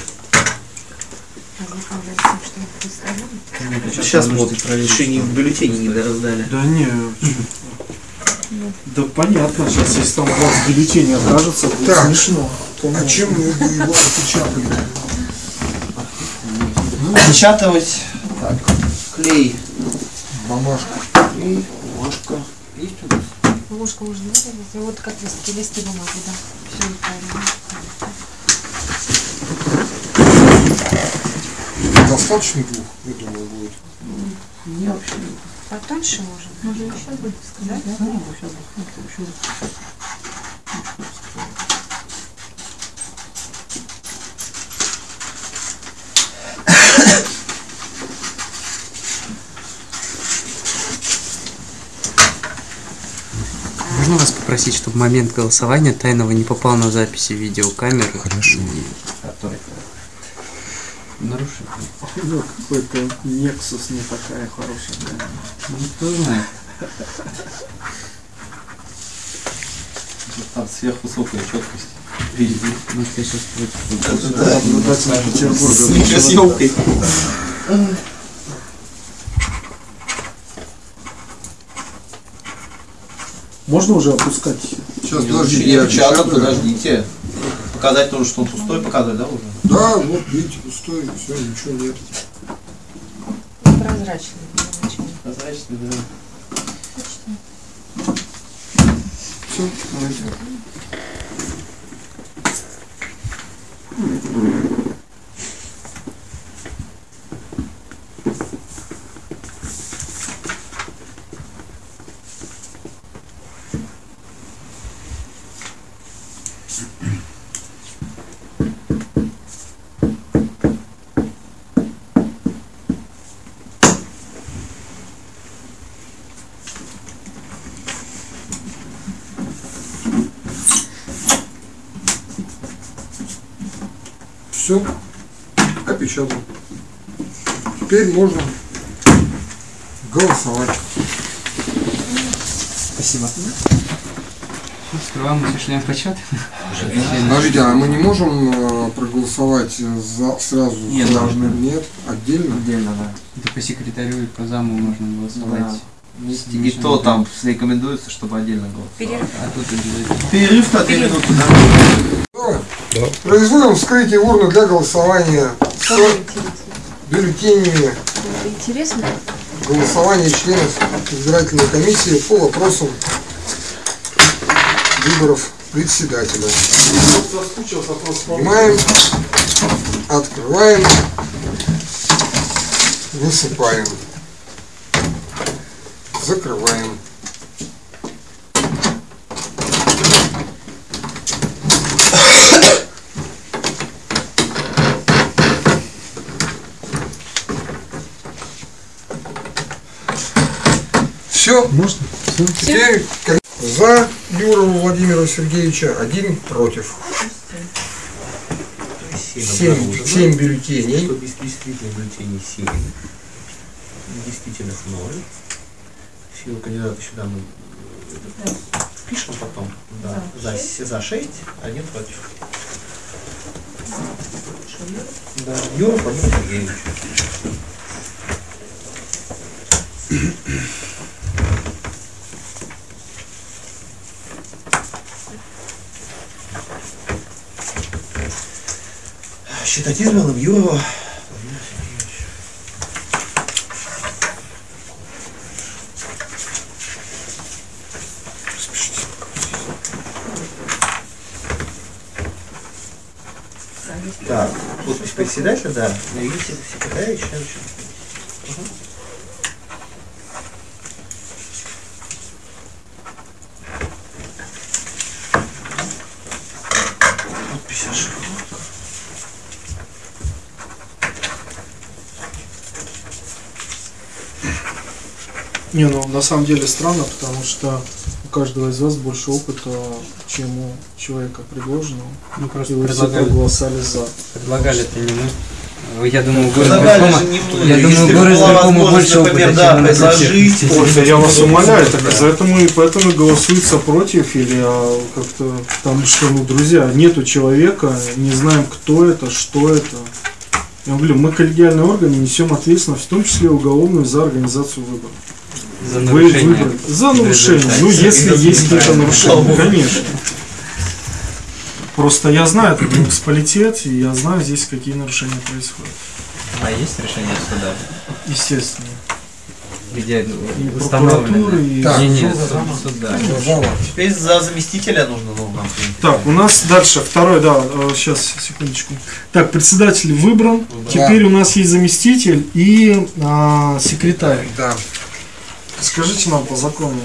Сейчас вот еще не бюллетени не раздали. Да не. Да понятно, сейчас если там у вас бюллетень окажется, будет Так. смешно. А чем мы его опечатали? Печатывать. Так, клей. Бумажку. Клей, бумажка. Есть у нас? Ложка можно вырезать. И вот как листки, листы бумаги, да. Все правильно. Достаточно двух, я думаю, будет. Не вообще. Потоньше можно. Можно еще будет сказать, да? Можно вас попросить, чтобы момент голосования тайного не попал на записи видеокамеры? Хорошо. Ну, какой-то Nexus не такая хорошая. да. Ну, кто знает. Там сверхвысокая четкость. Видите? Может, я сейчас против. Наблюдатель Петербурга. С микросъемкой. Можно уже опускать? Сейчас, не я опечатаю. подождите. Показать тоже, что он пустой, показывать, да, уже? Да, вот, видите, пустой, все, ничего нет. Прозрачный. Прозрачный, да. Все, давайте. Все, опечатал. Теперь можно голосовать. Спасибо. Скрываем осуществляем почет. Подождите, а мы не можем э, проголосовать за, сразу? Нет, за- должны. Нет, отдельно? Отдельно, да. Это по секретарю и по заму можно голосовать. вместе, И то там рекомендуется, чтобы отдельно был. Перерыв. А тут обязательно. Перерыв на 2 минуты, да? Производим вскрытие урны для голосования интересно? бюллетенями Интересно? голосования членов избирательной комиссии по вопросам выборов председателя. Снимаем, открываем, высыпаем, закрываем. Все, Можно? Всё? Теперь за Юрова Владимира Сергеевича, один против. Семь, семь бюллетеней. Действительно бюллетеней 7. Действительных 0. Силу кандидата сюда мы э, впишем потом. Да. За, за 6, один против. Да. Юра Владимир Сергеевич. Считать Владимира Сергеевича. Так, подпись председателя, да. И секретаря и член Не, ну на самом деле странно, потому что у каждого из вас больше опыта, чем у человека предложенного. Ну, И просто вы все предлагали, проголосовали за. предлагали это не мы. Я думаю, город Предлагали Верхома, же не мы. я думаю, город возможность, больше опыта, например, чем да, предложить. Ой, я вас умоляю, так Да. из-за этого и поэтому и голосуется против или а, как-то потому что, ну, друзья, нету человека, не знаем, кто это, что это. Я говорю, мы коллегиальный орган и несем ответственность, в том числе уголовную, за организацию выборов. За Вы нарушение. выбрали. За нарушение. Ну, если есть какие-то нарушения, конечно. Просто я знаю этот муниципалитет, и я знаю здесь, какие нарушения происходят. А есть решение суда? Естественно. Где И установлено? прокуратуры, и... Так, Не, не, суда. Теперь за заместителя нужно, ну, нам. Так, у нас дальше второй, да, сейчас, секундочку. Так, председатель выбран. Да. Теперь у нас есть заместитель и а, секретарь. Да. Скажите нам по закону.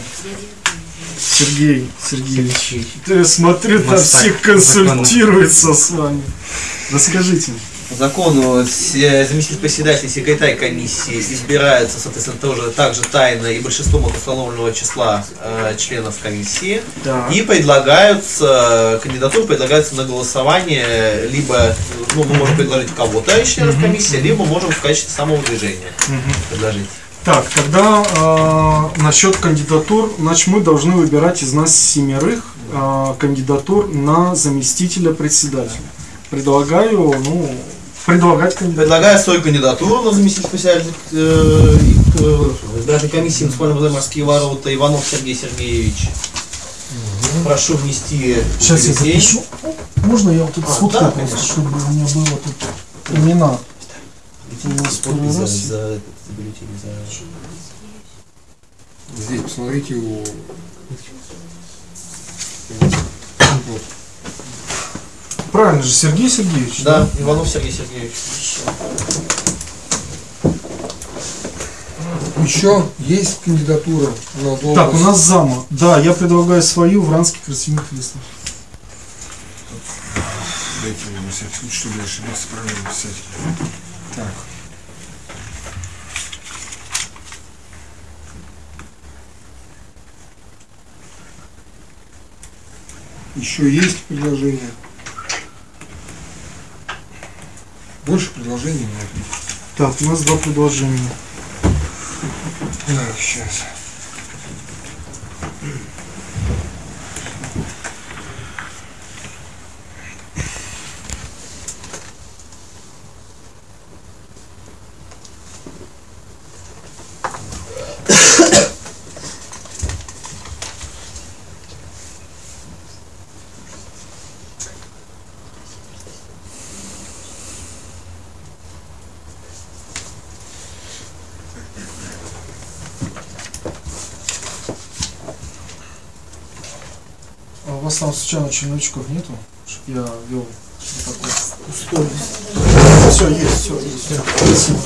Сергей Сергеевич. Ты смотрю, там все консультируются с вами. Расскажите. По закону заместитель председателя и секретарь комиссии избираются, соответственно, тоже также тайно и большинством от установленного числа э, членов комиссии. Да. И предлагаются, кандидатуры предлагаются на голосование, либо ну, мы можем предложить кого-то членов Мгм. комиссии, либо можем в качестве самовыдвижения Мгм. предложить. Так, тогда э, насчет кандидатур, значит, мы должны выбирать из нас семерых э, кандидатур на заместителя председателя. Предлагаю, ну, предлагать кандидатуру. Предлагаю свою кандидатуру на заместителя председателя э, э, избирательной комиссии муниципального морские ворота Иванов Сергей Сергеевич. Прошу внести Сейчас я запишу. Можно я вот тут А, сфоткаю да, просто, конечно. чтобы у меня было тут имена. У нас первый Подпись за, за, этот, бюллетень, за- Здесь посмотрите у... Вот. Правильно же, Сергей Сергеевич. Да, Иванов Сергей Сергеевич. Еще есть кандидатура на должность? Так, у нас зама. Да, я предлагаю свою Вранский Красимир Хлестов. Дайте мне на всякий случай, чтобы я ошибился, правильно написать. Так. Еще есть предложения? Больше предложений нет. Так, у нас два предложения. Так, сейчас. Там случайно черновичков нету? Чтоб я вел такой пустой. Все, есть, все, есть. Всё, Спасибо.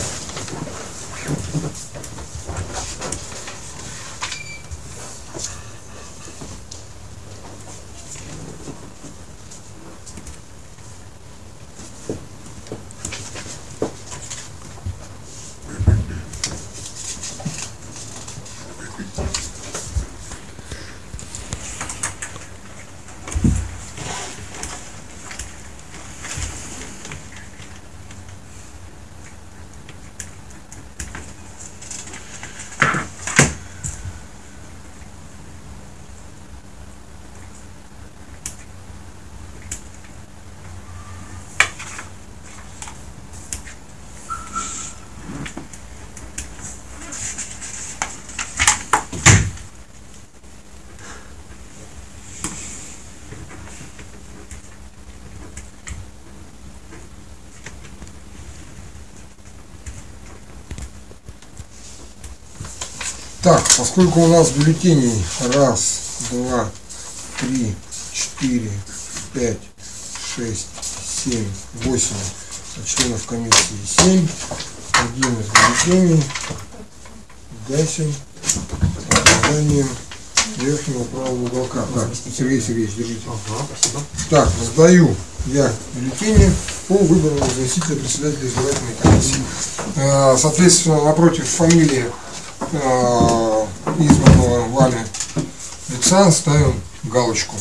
Так, поскольку у нас бюллетеней раз, два, три, четыре, пять, шесть, семь, восемь, а членов комиссии семь, один из бюллетеней гасим обладанием верхнего правого уголка. Так, Сергей Сергеевич, держите. Так, сдаю я бюллетени по выбору заместителя председателя избирательной комиссии. Э, Соответственно, напротив фамилии э, избранного вами лица ставим галочку.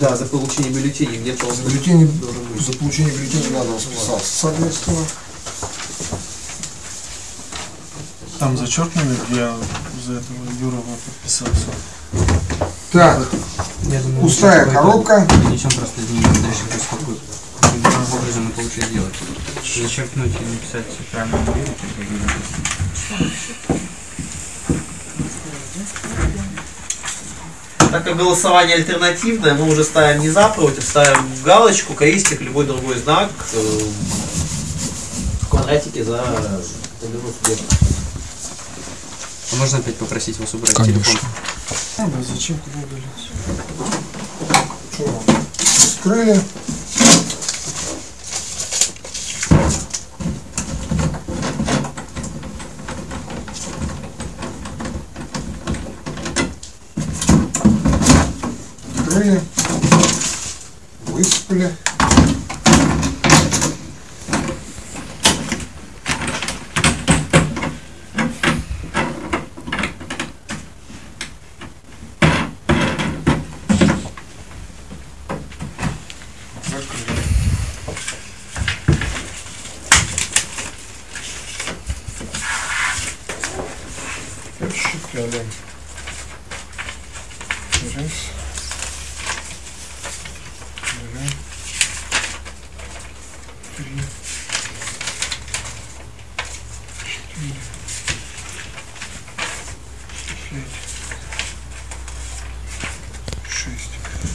Да, за получение бюллетеней где-то он Бюллетени, за получение бюллетеней надо расписаться, соответственно. Там зачеркнули, где за этого Юрова подписался. Так, думаю, пустая коробка. Принесем просто изменения дальше лучше сделать. Зачеркнуть и написать правильно Так как голосование альтернативное, мы уже ставим не за, против, ставим галочку, крестик, любой другой знак э, в квадратике за субъекта. А можно опять попросить вас убрать Конечно. телефон? Ну да, зачем куда удалить? Что. Скрыли. Считали. Раз. Шесть.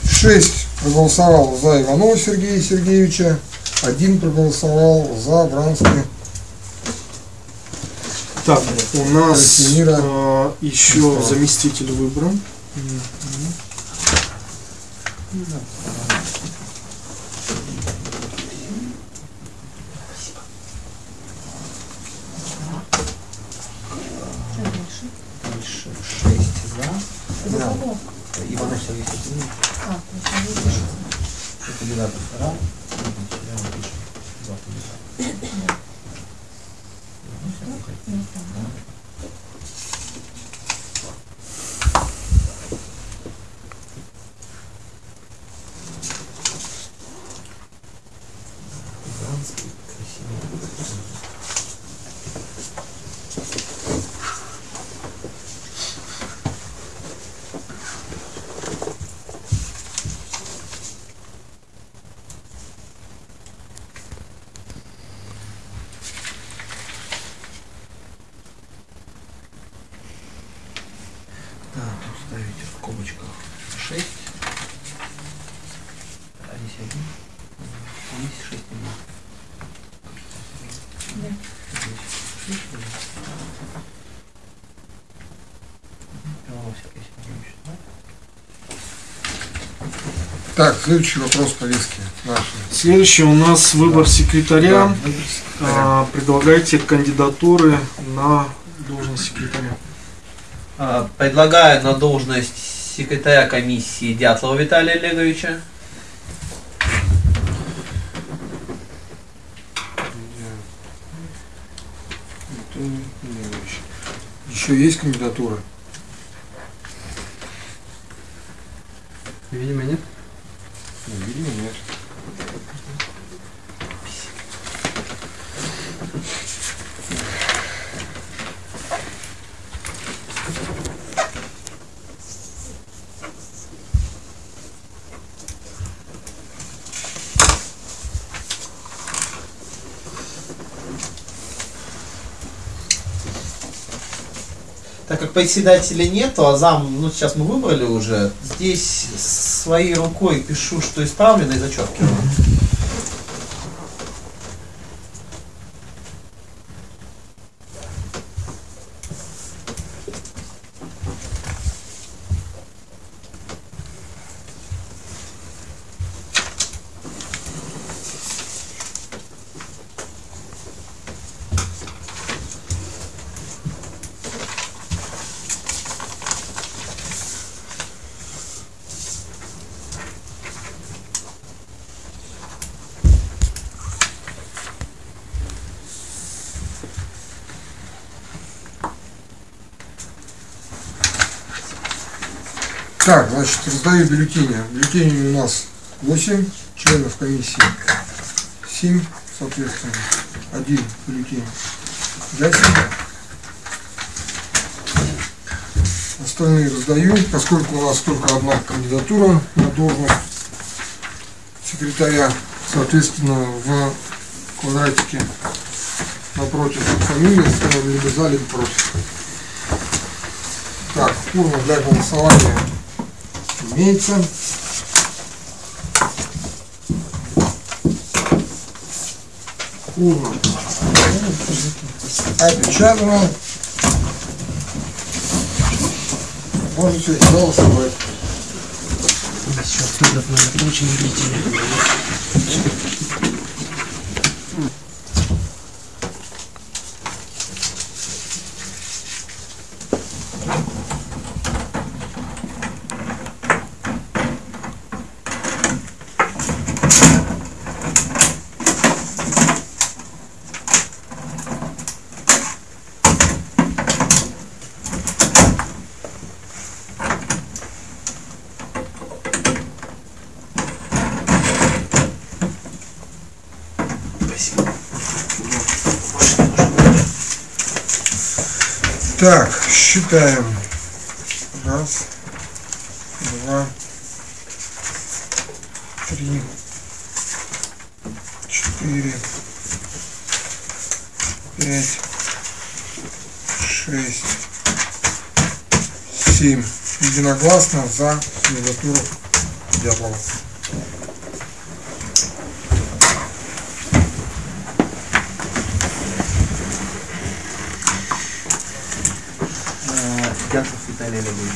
Шесть проголосовал за Иванова Сергея Сергеевича, один проголосовал за Вранский. Так, у нас э, еще заместитель выбран. Шесть за. Иванов Сергей Сергеевич. Кандидат вторая. Да, тут ставите в скобочках 6. А здесь один. А здесь 6 нет. Здесь шесть, да. Иванов Сергей Сергеевич, да? Так, следующий вопрос повестки нашей. Следующий у нас выбор секретаря. Да, выбор секретаря. А, Предлагайте кандидатуры на должность секретаря. А, Предлагаю на должность секретаря комиссии Дятлова Виталия Олеговича. Еще есть кандидатура? Видимо, нет. Ну, видимо, нет. Так как председателя нету, а зам, ну сейчас мы выбрали уже, здесь своей рукой пишу, что исправлено и зачеркиваю. Так, значит, раздаю бюллетени. Бюллетеней у нас 8 членов комиссии. 7, соответственно. Один бюллетень для себя. Остальные раздаю, поскольку у нас только одна кандидатура на должность секретаря, соответственно, в квадратике напротив фамилии ставим либо за, либо против. Так, урна для голосования имеется. Урна опечатана. Можете голосовать. Так, считаем. Раз, два, три, четыре, пять, шесть, семь. Единогласно за кандидатуру Дятлова. Дятлов Виталий Олегович.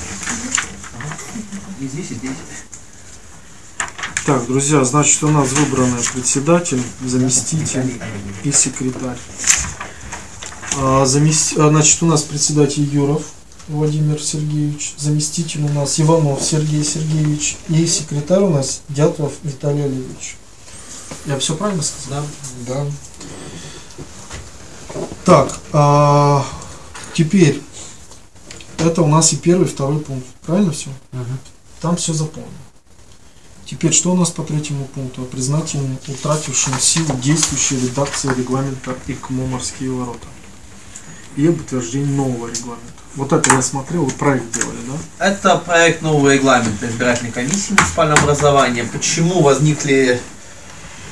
И здесь, и здесь. Так, друзья, значит, у нас выбраны председатель, заместитель и секретарь. А, замес- а, Значит, у нас председатель Юров Владимир Сергеевич, заместитель у нас Иванов Сергей Сергеевич и секретарь у нас Дятлов Виталий Олегович. Я все правильно сказал? Да. Так, а, теперь это у нас и первый, и второй пункт. Правильно все? Там все заполнено. Теперь что у нас по третьему пункту? О признательном утратившим силу действующей редакции регламента ИКМО «Морские ворота» и об утверждении нового регламента. Вот это я смотрел, вы проект делали, да? Это проект нового регламента избирательной комиссии муниципального образования. Почему возникли,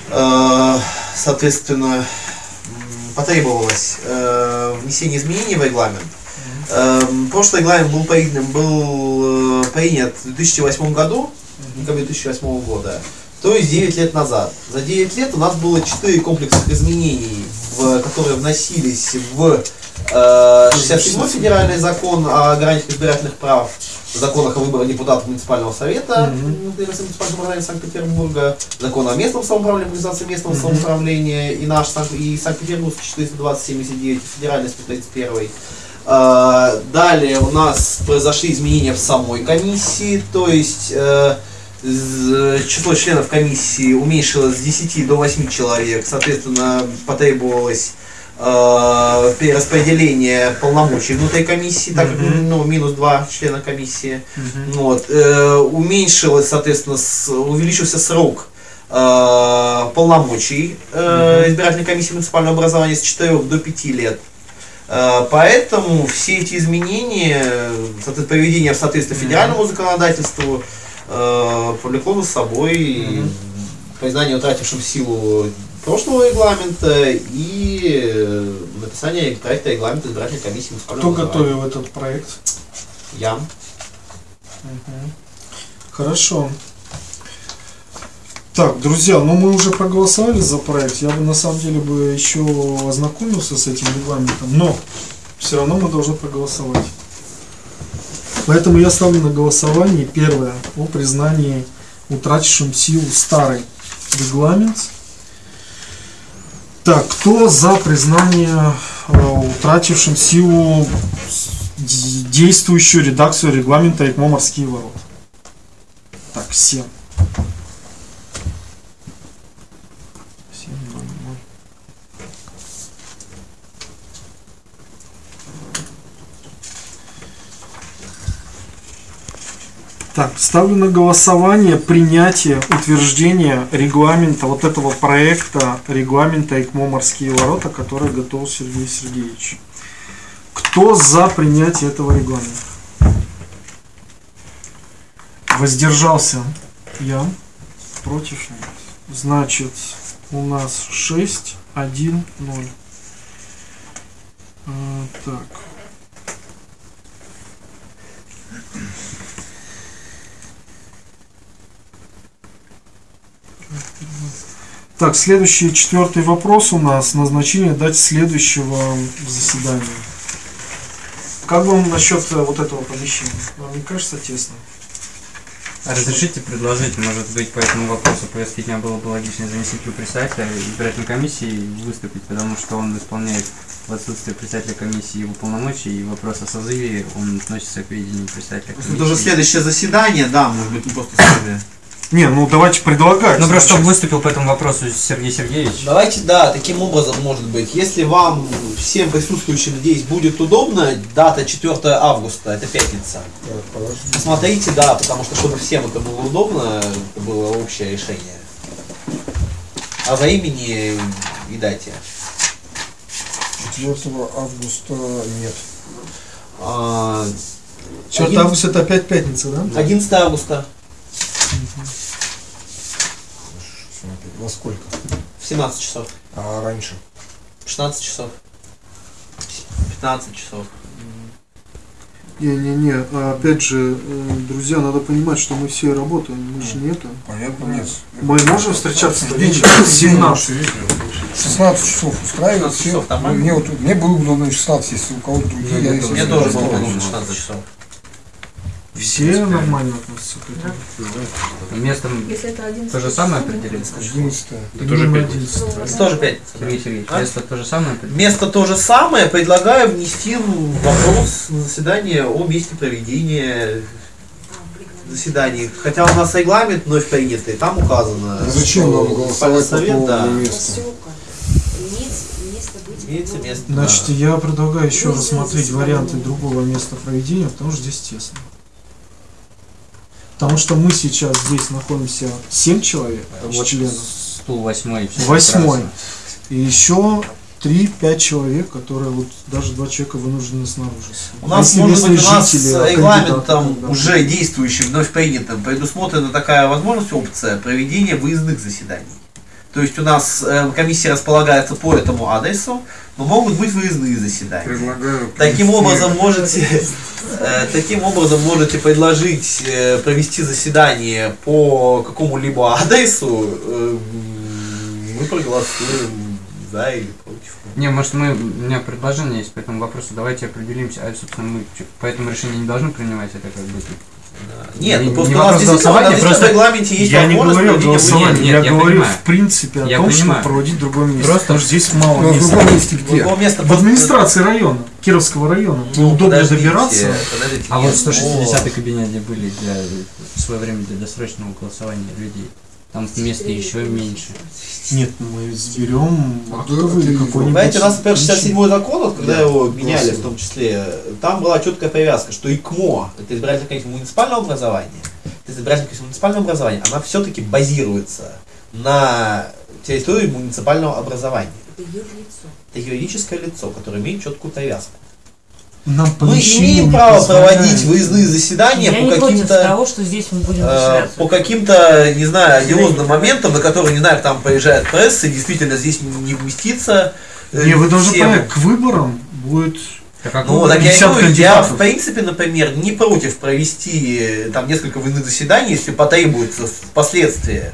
э, соответственно, потребовалось э, внесение изменений в регламент. Э, прошлый регламент был э, принят в 2008 году, в декабре 2008 года, то есть 9 лет назад. За 9 лет у нас было 4 комплексных изменений, в, которые вносились в э, 67 федеральный закон о гарантиях избирательных прав, в законах о выборе депутатов муниципального совета Мгм. муниципального образования Санкт-Петербурга, закон о местном самоуправлении, организации местного Мгм. самоуправления и наш и Санкт-Петербургский 420-79, федеральный 131. А, Далее у нас произошли изменения в самой комиссии, то есть э, число членов комиссии уменьшилось с 10 до 8 человек, соответственно, потребовалось э, перераспределение полномочий внутри комиссии, так как ну, минус 2 члена комиссии. Вот, э, уменьшилось, соответственно, с- увеличился срок э, полномочий э, избирательной комиссии муниципального образования с 4 до 5 лет. Э, Поэтому все эти изменения, приведение в соответствие федеральному законодательству, э, повлекло за собой признание утратившим силу прошлого регламента и э, написание проекта регламента избирательной комиссии Кто готовил этот проект? Я. Мгм. Хорошо. Так, друзья, ну мы уже проголосовали за проект. Я бы на самом деле бы еще ознакомился с этим регламентом, но все равно мы должны проголосовать. Поэтому я ставлю на голосование первое о признании утратившим силу старый регламент. Так, кто за признание э, утратившим силу действующую редакцию регламента ИКМО «Морские ворота»? Так, 7. 7, 0, 0. Так, ставлю на голосование принятие, утверждение регламента, вот этого проекта регламента ИКМО «Морские ворота», который готовил Сергей Сергеевич. Кто за принятие этого регламента? Воздержался я, против нет. Значит, у нас 6, 1, 0. А, так. Так, следующий, четвертый вопрос у нас. Назначение дать следующего заседания. Как вам насчет э, вот этого помещения? Вам не кажется тесно? А разрешите предложить, может быть, по этому вопросу повестки дня было бы логичнее заместителю председателя избирательной комиссии выступить, потому что он исполняет в отсутствие председателя комиссии его полномочия, и вопрос о созыве, он относится к ведению председателя комиссии. Это уже следующее заседание, да, может быть, мы просто сами. Не, ну давайте предлагать. Ну, просто чтобы выступил по этому вопросу Сергей Сергеевич. Давайте, да, таким образом, может быть, если вам, всем присутствующим здесь, будет удобно, дата 4 августа, это пятница. Посмотрите, да, потому что, чтобы всем это было удобно, это было общее решение. А во имени и дате. 4 августа нет. А, 4 один- августа это опять пятница, да? 11 августа Во сколько? в 17 часов, А раньше? 16 часов, 15 часов. Не-не-не, а опять же, э, друзья, надо понимать, что мы все работаем, мы же не это. Понятно, нет. Мы можем встречаться в вечером в 17. 16 часов устраивает 16 все. часов? Мне, вот, мне было бы удобно 16, если у кого-то другие. я, Мне тоже было удобно 16 часов. Все нормально относятся к этому. Местом Если это один то же самое определили? 11 Это тоже Именно пятница. 11. Это тоже пятница. да? Сергей Сергеевич, А? место то же самое определили? Место то же самое, предлагаю внести вопрос на заседание о месте проведения заседаний. Хотя у нас регламент вновь принятый, там указано. Ну, Зачем нам голосовать по совет, поводу да, места? имеется место. Значит, да. я предлагаю еще рассмотреть варианты другого места проведения, потому что здесь тесно. Потому что мы сейчас здесь находимся 7 человек, Вот членов, стул восьмой. Восьмой. и еще 3-5 человек, которые вот даже два человека вынуждены снаружи. У нас, Если может быть, у нас а регламентом да. уже действующим, вновь принятым, предусмотрена такая возможность, опция проведения выездных заседаний. То есть у нас э, комиссия располагается по этому адресу, но могут быть выездные заседания. Предлагаю. Таким образом можете, э, таким образом можете предложить э, провести заседание по какому-либо адресу. э, мы проголосуем за или против. Не, может мы, у меня предложение есть по этому вопросу, давайте определимся, а, собственно, мы по этому решению не должны принимать это как бы. Нет, Не- ну просто не у нас действительно, у нас действительно просто в регламенте есть Я не говорю голосовании, Нет, я, я говорю понимаю. в принципе о Я том, понимаю. чтобы проводить в другом месте. Просто- потому что здесь мало Ну, а в места. другом месте где? Другого места В просто- администрации района, Кировского района. Ну, подождите, добираться. подождите, А нет, вот 160 вот. кабинет, где были для в свое время для досрочного голосования людей. Там места еще меньше. Нет, мы сберем актовый это какой-нибудь. Понимаете, у нас, например, 67 закон, вот, когда Да, его меняли согласен. в том числе, там была четкая привязка, что ИКМО, это избирательная комиссия муниципального образования, это избирательная комиссия муниципального образования, она все-таки базируется на территории муниципального образования. Это юридическое лицо, которое имеет четкую привязку. Нам Мы имеем право проводить выездные заседания Я по каким-то того, что здесь мы будем э, заседаться. по каким-то, не знаю, одиозным моментам, на которые, не знаю, там поезжает пресса, и действительно здесь не вместится. э, Не, вы должны всем. понять, к выборам будет Так как Ну, так я, 50 говорю, я в принципе, например, не против провести э, там несколько выездных заседаний, если потребуется впоследствии.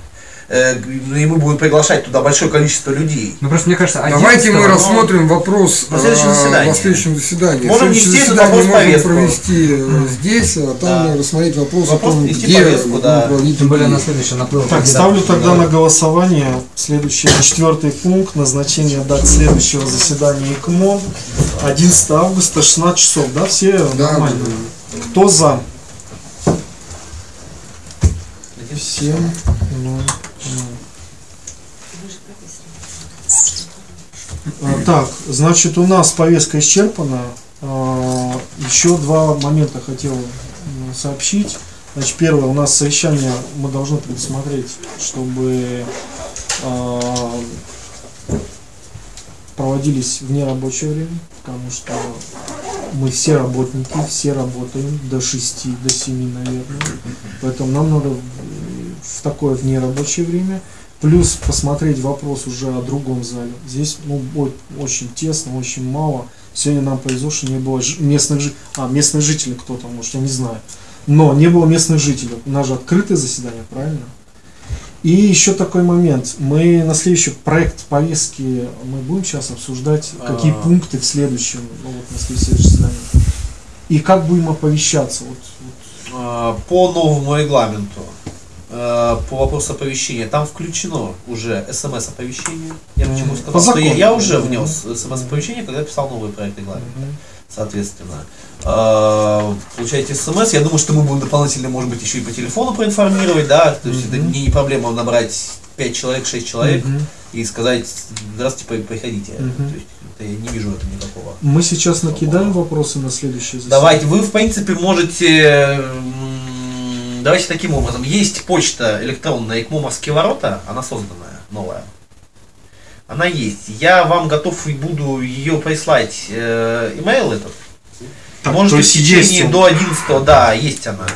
Э, ну, и мы будем приглашать туда большое количество людей. Ну просто мне кажется, Давайте мы 11-го рассмотрим вопрос На следующем э, заседании. на следующем заседании. Можем Следующее внести этот заседание вопрос можем повестку. провести э, здесь, а там Да. рассмотреть вопрос, Вопрос о том, где повестку, да. Тем более на следующий наплыл. Так, ставлю тогда Да. на голосование следующий, четвертый пункт, назначение дат следующего заседания ИКМО, 11 августа, 16 часов, да, все Да, нормально? Кто за? Всем. Ну, ну. А, Так, значит, у нас повестка исчерпана. А, Еще два момента хотел сообщить. Значит, первое, у нас совещание мы должны предусмотреть, чтобы а, проводились в нерабочее время, потому что мы все работники, все работаем до 6, до 7, наверное. Поэтому нам надо в такое в нерабочее время. Плюс посмотреть вопрос уже о другом зале. Здесь ну, о- очень тесно, очень мало. Сегодня нам повезло, что не было местных жителей. А, местных жителей кто-то, может, я не знаю. Но не было местных жителей. У нас же открытое заседание, правильно? И еще такой момент. Мы на следующий проект повестки мы будем сейчас обсуждать, какие А. пункты в следующем, ну, вот на следующем заседании. И как будем оповещаться. Вот, вот. А, По новому регламенту, э, по вопросу оповещения, там включено уже смс-оповещение. Я почему сказал, По что я, я уже внес смс-оповещение, когда писал новый проект регламента. Соответственно, э, получаете смс. Я думаю, что мы будем дополнительно, может быть, еще и по телефону проинформировать, да. То есть это Мгм. мне не проблема набрать 5 человек, 6 человек Мгм. и сказать, здравствуйте, при- приходите. Мгм. То есть это я не вижу этом никакого. Мы сейчас накидаем вопросы на следующее заседание. Давайте, вы в принципе можете, давайте таким образом, есть почта электронная ИКМОМовские ворота, она созданная, новая. Она есть. Я вам готов и буду ее прислать, э, имейл этот. Так, можете в течение есть до 11, да, есть она,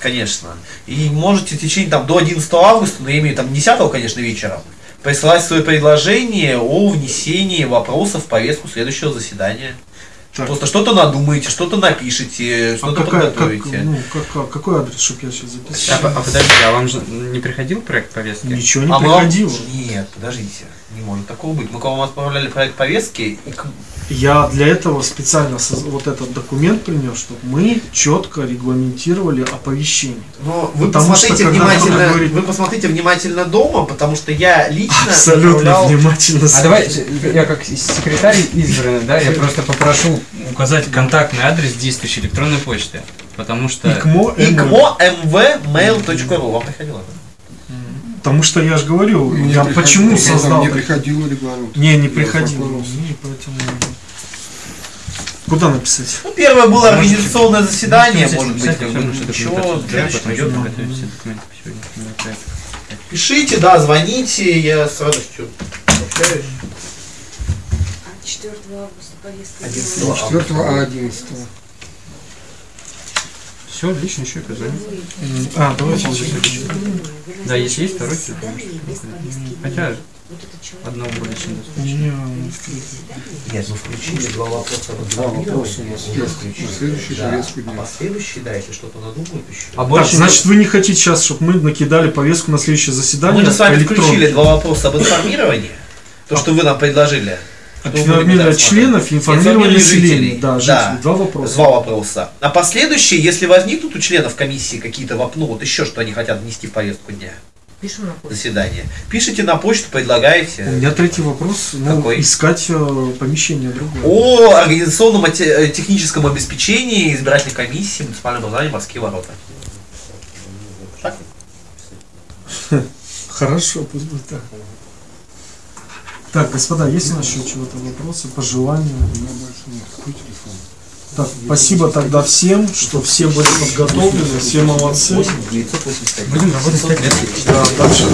конечно. И можете в течение там до 11 августа, но я имею там 10, конечно, вечером, присылать свое предложение о внесении вопросов в повестку следующего заседания. Так. Просто что-то надумаете, что-то напишите, А что-то как- подготовите. ну, как- как- какой адрес, чтобы я сейчас А, записал? по- а подождите, а вам же не приходил проект повестки? Ничего не А мы вам- приходило. Нет, подождите, не может такого быть. Мы к вам отправляли проект повестки, и к- Я для этого специально вот этот документ принес, чтобы мы четко регламентировали оповещение. но вы Потому что, посмотрите когда внимательно, говорит- вы посмотрите внимательно дома, потому что я лично Абсолютно отправлял- внимательно. А давай, я как секретарь избранный, да, я просто попрошу указать контактный адрес действующей электронной почты. Потому что... ИКМО, mvmail.ru. Вам приходило? Потому что я же говорю, Не я почему создал... Не приходил регламент. Не, не приходил. Не, поэтому... Куда написать? Ну, первое было организационное заседание, может быть, как бы, ничего. Пишите, да, звоните, я с радостью общаюсь. 4 августа повестка. 11 дня. 4 а 11 Все, отлично, еще. М, А, давайте. Да, если есть второй телефон. Хотя одного более чем Нет, ну включили два вопроса. Два вопроса у нас есть. На следующий Да, повестку а дня. последующий, да, если что-то надумают еще. А Так, больше значит, вы не хотите сейчас, чтобы мы накидали повестку на следующее заседание? Мы же с вами включили два вопроса об информировании. То, что вы нам предложили. Информирование членов и информирование населения. жителей. Да, Да. жителей. Два вопроса. Два вопроса. А последующие, если возникнут у членов комиссии какие-то воп- ну, вот еще что они хотят внести в повестку дня Пишем на почту. заседания, пишите на почту, У предлагаете. меня третий вопрос. Ну, Какой? искать э, помещение другое. О организационном э, техническом обеспечении избирательной комиссии муниципального образования «Морские ворота». Так? Хорошо, пусть будет так. Так, господа, есть у нас еще чего-то вопросы, пожелания? Так, спасибо тогда всем, что все были подготовлены, все молодцы. 985. будем работать 5 лет. Да, дальше.